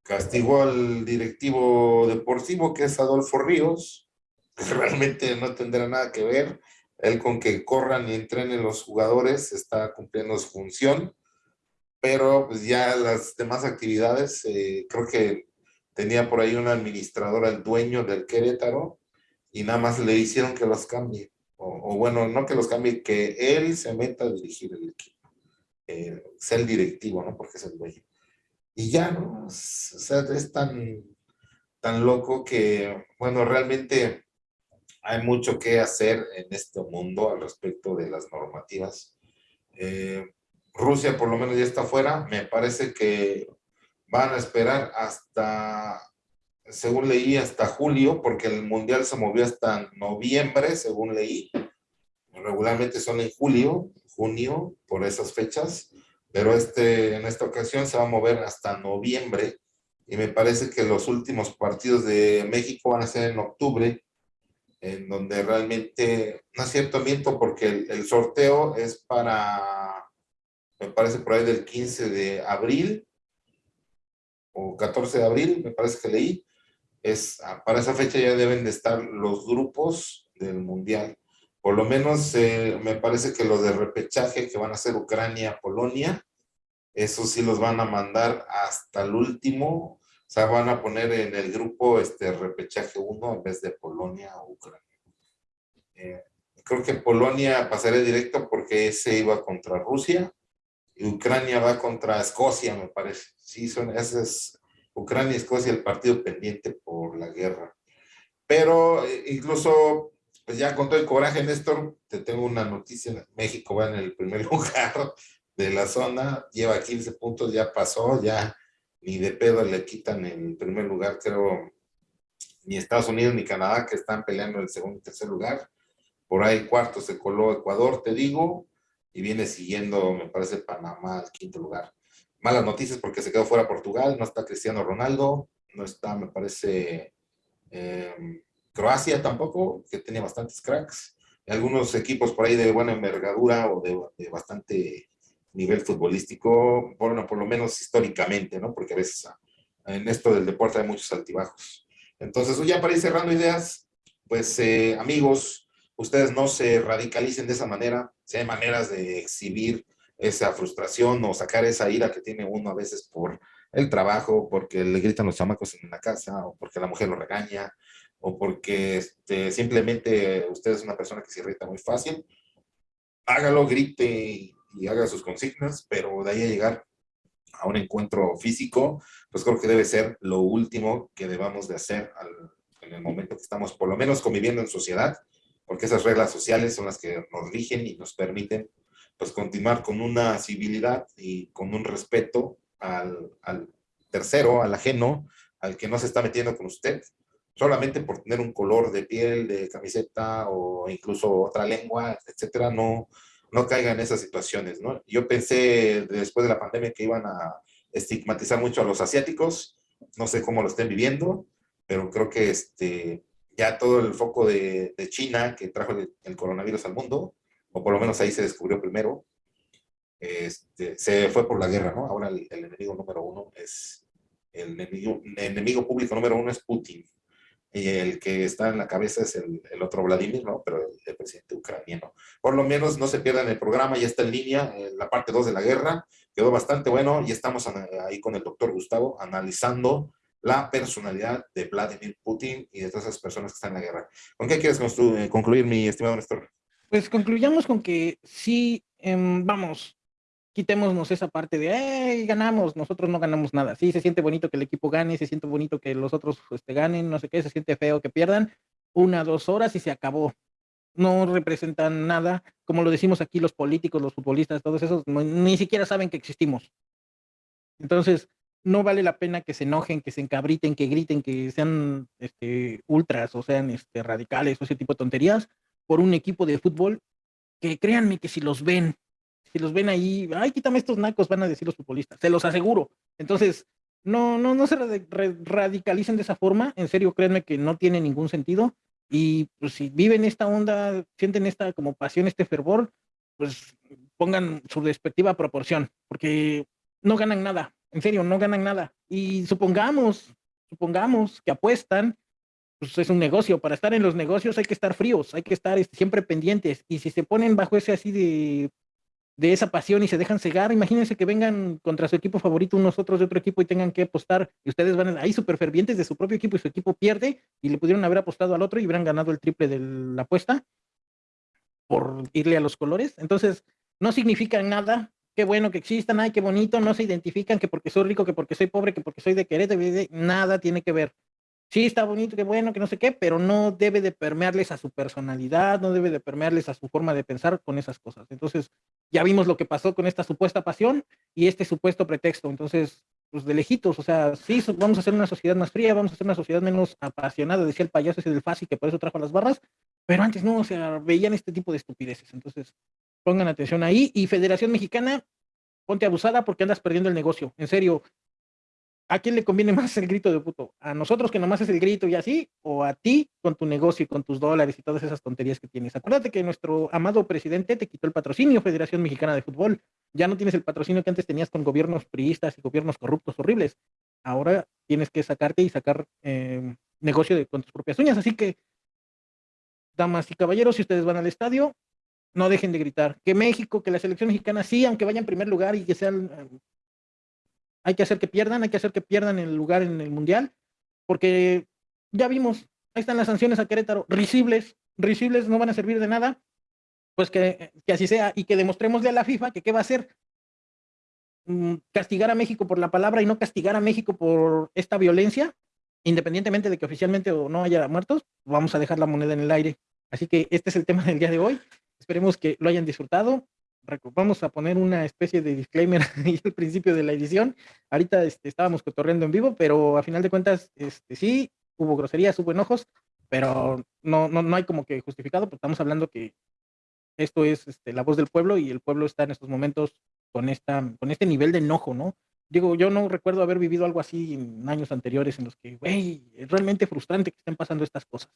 castigó al directivo deportivo que es Adolfo Ríos, que realmente no tendrá nada que ver, él con que corran y entrenen los jugadores está cumpliendo su función, pero pues ya las demás actividades, eh, creo que tenía por ahí una administradora, el dueño del Querétaro, y nada más le hicieron que los cambie. O, bueno, no que los cambie, que él se meta a dirigir el equipo. Eh, el directivo, ¿no? Porque es el dueño. Y ya, ¿no? O sea, es tan, tan loco que, bueno, realmente hay mucho que hacer en este mundo al respecto de las normativas. Eh, Rusia por lo menos ya está fuera, me parece que van a esperar hasta, según leí, hasta julio, porque el Mundial se movió hasta noviembre, según leí. Regularmente son en julio, junio, por esas fechas, pero este, en esta ocasión se va a mover hasta noviembre y me parece que los últimos partidos de México van a ser en octubre en donde realmente, no es cierto, miento, porque el, sorteo es para, me parece por ahí del 15 de abril, o 14 de abril, me parece que leí, es, ah, para esa fecha ya deben de estar los grupos del Mundial. Por lo menos eh, me parece que los de repechaje que van a ser Ucrania, Polonia, esos sí los van a mandar hasta el último o sea, van a poner en el grupo este repechaje 1 en vez de Polonia o Ucrania. Eh, creo que Polonia pasaría directo porque ese iba contra Rusia y Ucrania va contra Escocia, me parece. Sí, son, ese es Ucrania y Escocia el partido pendiente por la guerra. Pero eh, incluso, pues ya con todo el coraje, Néstor, te tengo una noticia. México va en el primer lugar de la zona, lleva 15 puntos, ya pasó, ya ni de pedo le quitan el primer lugar, creo, ni Estados Unidos ni Canadá, que están peleando el segundo y tercer lugar. Por ahí cuarto se coló Ecuador, te digo, y viene siguiendo, me parece, Panamá al quinto lugar. Malas noticias porque se quedó fuera Portugal, no está Cristiano Ronaldo, no está, me parece, em, Croacia tampoco, que tenía bastantes cracks. Algunos equipos por ahí de buena envergadura o de, bastante nivel futbolístico, bueno, por lo menos históricamente, ¿no? Porque a veces ah, en esto del deporte hay muchos altibajos. Entonces, ya para ir cerrando ideas, pues eh, amigos, ustedes no se radicalicen de esa manera, si hay maneras de exhibir esa frustración o sacar esa ira que tiene uno a veces por el trabajo, porque le gritan los chamacos en la casa, o porque la mujer lo regaña, o porque este, simplemente usted es una persona que se irrita muy fácil, hágalo, grite y, haga sus consignas, pero de ahí a llegar a un encuentro físico, pues creo que debe ser lo último que debamos de hacer en el momento que estamos por lo menos conviviendo en sociedad, porque esas reglas sociales son las que nos rigen y nos permiten pues continuar con una civilidad y con un respeto al, al tercero, al ajeno, al que no se está metiendo con usted, solamente por tener un color de piel, de camiseta o incluso otra lengua, etcétera, no, no caiga en esas situaciones, ¿no? Yo pensé después de la pandemia que iban a estigmatizar mucho a los asiáticos, no sé cómo lo estén viviendo, pero creo que este, ya todo el foco de, de China que trajo el, coronavirus al mundo, o por lo menos ahí se descubrió primero, este, se fue por la guerra, ¿no? Ahora el, enemigo número uno es, el enemigo, el enemigo público número uno es Putin, y el que está en la cabeza es el, el otro Vladimir, ¿no? Pero el, presidente ucraniano. Por lo menos no se pierdan el programa, ya está en línea, en la parte 2 de la guerra, quedó bastante bueno y estamos ahí con el doctor Gustavo analizando la personalidad de Vladimir Putin y de todas esas personas que están en la guerra. ¿Con qué quieres eh, concluir, mi estimado Néstor? Pues concluyamos con que sí, em, vamos, quitémonos esa parte de, hey, ganamos, nosotros no ganamos nada. Sí, se siente bonito que el equipo gane, se siente bonito que los otros este, ganen, no sé qué, se siente feo que pierdan. Una, dos horas y se acabó. No representan nada. Como lo decimos aquí los políticos, los futbolistas, todos esos, ni siquiera saben que existimos. Entonces, no vale la pena que se enojen, que se encabriten, que griten, que sean este, ultras o sean este, radicales o ese tipo de tonterías por un equipo de fútbol que créanme que si los ven si los ven ahí, ay, quítame estos nacos, van a decir los futbolistas, se los aseguro. Entonces, no, no, no se radicalicen de esa forma, en serio, créanme que no tiene ningún sentido. Y pues si viven esta onda, sienten esta como pasión, este fervor, pues pongan su respectiva proporción, porque no ganan nada, en serio, no ganan nada. Y supongamos, supongamos que apuestan, pues es un negocio, para estar en los negocios hay que estar fríos, hay que estar este, siempre pendientes, y si se ponen bajo ese así de de esa pasión y se dejan cegar. Imagínense que vengan contra su equipo favorito unos otros de otro equipo y tengan que apostar y ustedes van ahí súper fervientes de su propio equipo y su equipo pierde y le pudieron haber apostado al otro y hubieran ganado el triple de la apuesta por irle a los colores. Entonces, no significan nada. Qué bueno que existan, ay, qué bonito, no se identifican que porque soy rico, que porque soy pobre, que porque soy de Querétaro, nada tiene que ver sí está bonito, qué bueno, que no sé qué, pero no debe de permearles a su personalidad, no debe de permearles a su forma de pensar con esas cosas. Entonces, ya vimos lo que pasó con esta supuesta pasión y este supuesto pretexto. Entonces, pues de lejitos, o sea, sí, vamos a hacer una sociedad más fría, vamos a hacer una sociedad menos apasionada, decía el payaso ese del fácil que por eso trajo las barras, pero antes no, o veían este tipo de estupideces. Entonces, pongan atención ahí. Y Federación Mexicana, ponte abusada porque andas perdiendo el negocio. En serio, ¿a quién le conviene más el grito de puto? ¿A nosotros que nomás es el grito y así? ¿O a ti con tu negocio y con tus dólares y todas esas tonterías que tienes? Acuérdate que nuestro amado presidente te quitó el patrocinio Federación Mexicana de Fútbol. Ya no tienes el patrocinio que antes tenías con gobiernos priistas y gobiernos corruptos horribles. Ahora tienes que sacarte y sacar em, negocio de, con tus propias uñas. Así que, damas y caballeros, si ustedes van al estadio, no dejen de gritar. Que México, que la selección mexicana sí, aunque vaya en primer lugar y que sean hay que hacer que pierdan, hay que hacer que pierdan el lugar en el Mundial, porque ya vimos, ahí están las sanciones a Querétaro, risibles, risibles no van a servir de nada, pues que, que así sea, y que demostrémosle a la FIFA que qué va a hacer, mm, castigar a México por la palabra y no castigar a México por esta violencia, independientemente de que oficialmente o no haya muertos, vamos a dejar la moneda en el aire. Así que este es el tema del día de hoy. Esperemos que lo hayan disfrutado vamos a poner una especie de disclaimer ahí al principio de la edición. Ahorita este, estábamos cotorreando en vivo, pero a final de cuentas, este, sí, hubo groserías, hubo enojos, pero no, no, no hay como que justificado, porque estamos hablando que esto es este, la voz del pueblo y el pueblo está en estos momentos con, esta, con este nivel de enojo, ¿no? digo, yo no recuerdo haber vivido algo así en años anteriores en los que, güey, es realmente frustrante que estén pasando estas cosas.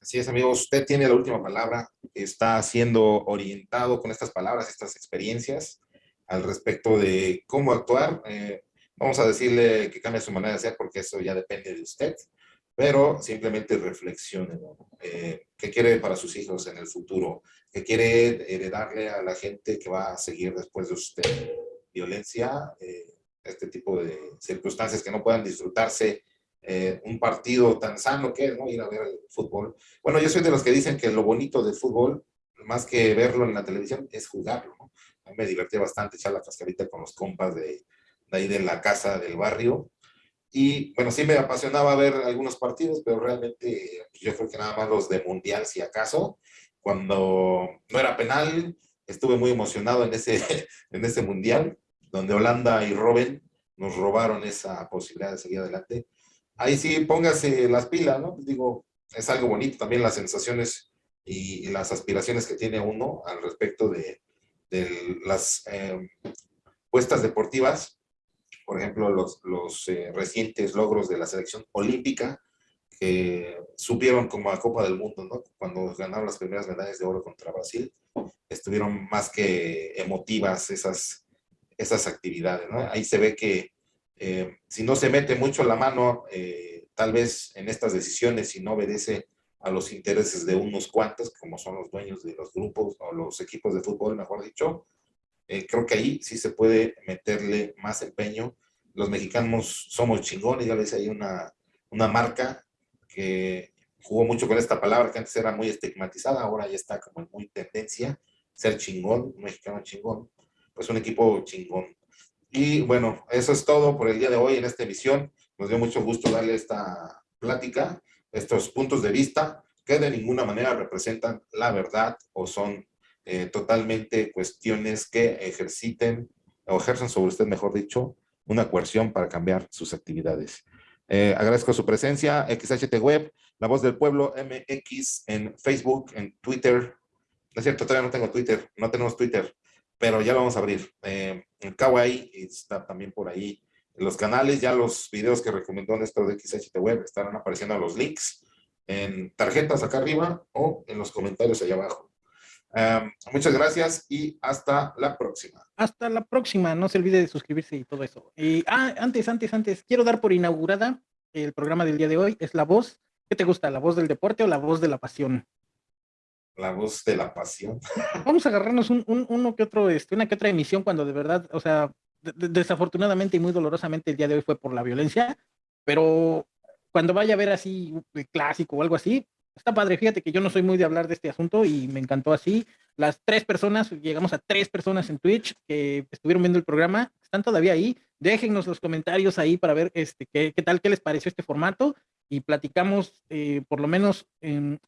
Así es, amigos, usted tiene la última palabra, está siendo orientado con estas palabras, estas experiencias al respecto de cómo actuar. Eh, vamos a decirle que cambie su manera de ser porque eso ya depende de usted, pero simplemente reflexione, eh, ¿Qué quiere para sus hijos en el futuro? ¿Qué quiere heredarle a la gente que va a seguir después de usted? Violencia, eh, este tipo de circunstancias que no puedan disfrutarse eh, un partido tan sano que es, ¿no? Ir a ver el fútbol. Bueno, yo soy de los que dicen que lo bonito del fútbol, más que verlo en la televisión, es jugarlo. A mí me divertía bastante echar la cascarita con los compas de, de ahí de la casa del barrio. Y bueno, sí me apasionaba ver algunos partidos, pero realmente yo creo que nada más los de Mundial, si acaso. Cuando no era penal, estuve muy emocionado en ese, en ese Mundial, donde Holanda y Robin nos robaron esa posibilidad de seguir adelante ahí sí póngase las pilas, ¿no? Digo, es algo bonito también las sensaciones y, las aspiraciones que tiene uno al respecto de, las eh, puestas deportivas, por ejemplo, los, los eh, recientes logros de la selección olímpica, que supieron como a Copa del Mundo, ¿no? Cuando ganaron las primeras medallas de oro contra Brasil, estuvieron más que emotivas esas, esas actividades, ¿no? Ahí se ve que eh, si no se mete mucho la mano, eh, tal vez en estas decisiones, si no obedece a los intereses de unos cuantos, como son los dueños de los grupos o los equipos de fútbol, mejor dicho, eh, creo que ahí sí se puede meterle más empeño. Los mexicanos somos chingones, ya les hay una, una marca que jugó mucho con esta palabra que antes era muy estigmatizada, ahora ya está como en muy tendencia, ser chingón, un mexicano chingón, pues un equipo chingón. Y bueno, eso es todo por el día de hoy en esta emisión. Nos dio mucho gusto darle esta plática, estos puntos de vista que de ninguna manera representan la verdad o son eh, totalmente cuestiones que ejerciten o ejercen sobre usted, mejor dicho, una coerción para cambiar sus actividades. Eh, agradezco su presencia, XHT Web, La Voz del Pueblo, MX, en Facebook, en Twitter. No es cierto, todavía no tengo Twitter, no tenemos Twitter pero ya lo vamos a abrir. Eh, en Kawaii está también por ahí los canales, ya los videos que recomendó Néstor de XHT Web estarán apareciendo los links en tarjetas acá arriba o en los comentarios allá abajo. Em, muchas gracias y hasta la próxima. Hasta la próxima, no se olvide de suscribirse y todo eso. Ah, antes, antes, antes, quiero dar por inaugurada el programa del día de hoy, es La Voz. ¿Qué te gusta, la voz del deporte o la voz de la pasión? La voz de la pasión. Vamos a agarrarnos un, uno que otro, este, una que otra emisión cuando de verdad, o sea, desafortunadamente y muy dolorosamente el día de hoy fue por la violencia, pero cuando vaya a ver así el clásico o algo así, está padre. Fíjate que yo no soy muy de hablar de este asunto y me encantó así. Las tres personas, llegamos a tres personas en Twitch que estuvieron viendo el programa, están todavía ahí. Déjennos los comentarios ahí para ver este, qué, qué tal, qué les pareció este formato y platicamos eh, por lo menos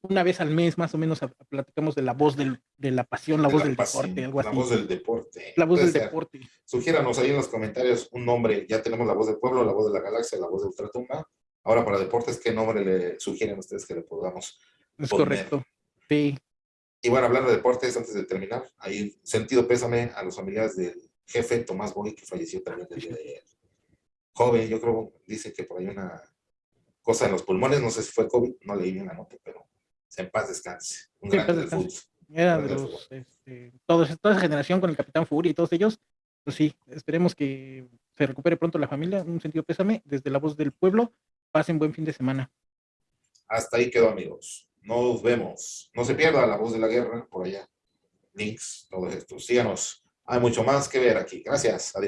una vez al mes, más o menos, platicamos de la voz del, de la pasión, la voz del deporte, algo así. La voz del deporte. La voz del deporte. Sugiéranos ahí en los comentarios un nombre. Ya tenemos la voz del pueblo, la voz de la galaxia, la voz de Ultratumba. Ahora para deportes, ¿qué nombre le sugieren ustedes que le podamos Es correcto. Sí. Y bueno, hablando de deportes, antes de terminar, hay sentido pésame a los familiares del jefe Tomás Boy, que falleció también el día de ayer. Joven, yo creo, dice que por ahí una cosa en los pulmones, no sé si fue COVID, no leí bien la nota, pero en paz descanse. Un grande del fútbol. Era de los, este, toda esa generación con el Capitán Fury y todos ellos, pues sí, esperemos que se recupere pronto la familia, un sentido pésame, desde la voz del pueblo, pasen buen fin de semana. Hasta ahí quedó amigos, nos vemos, no se pierda la voz de la guerra por allá, links, todo esto, síganos, hay mucho más que ver aquí, gracias, adiós.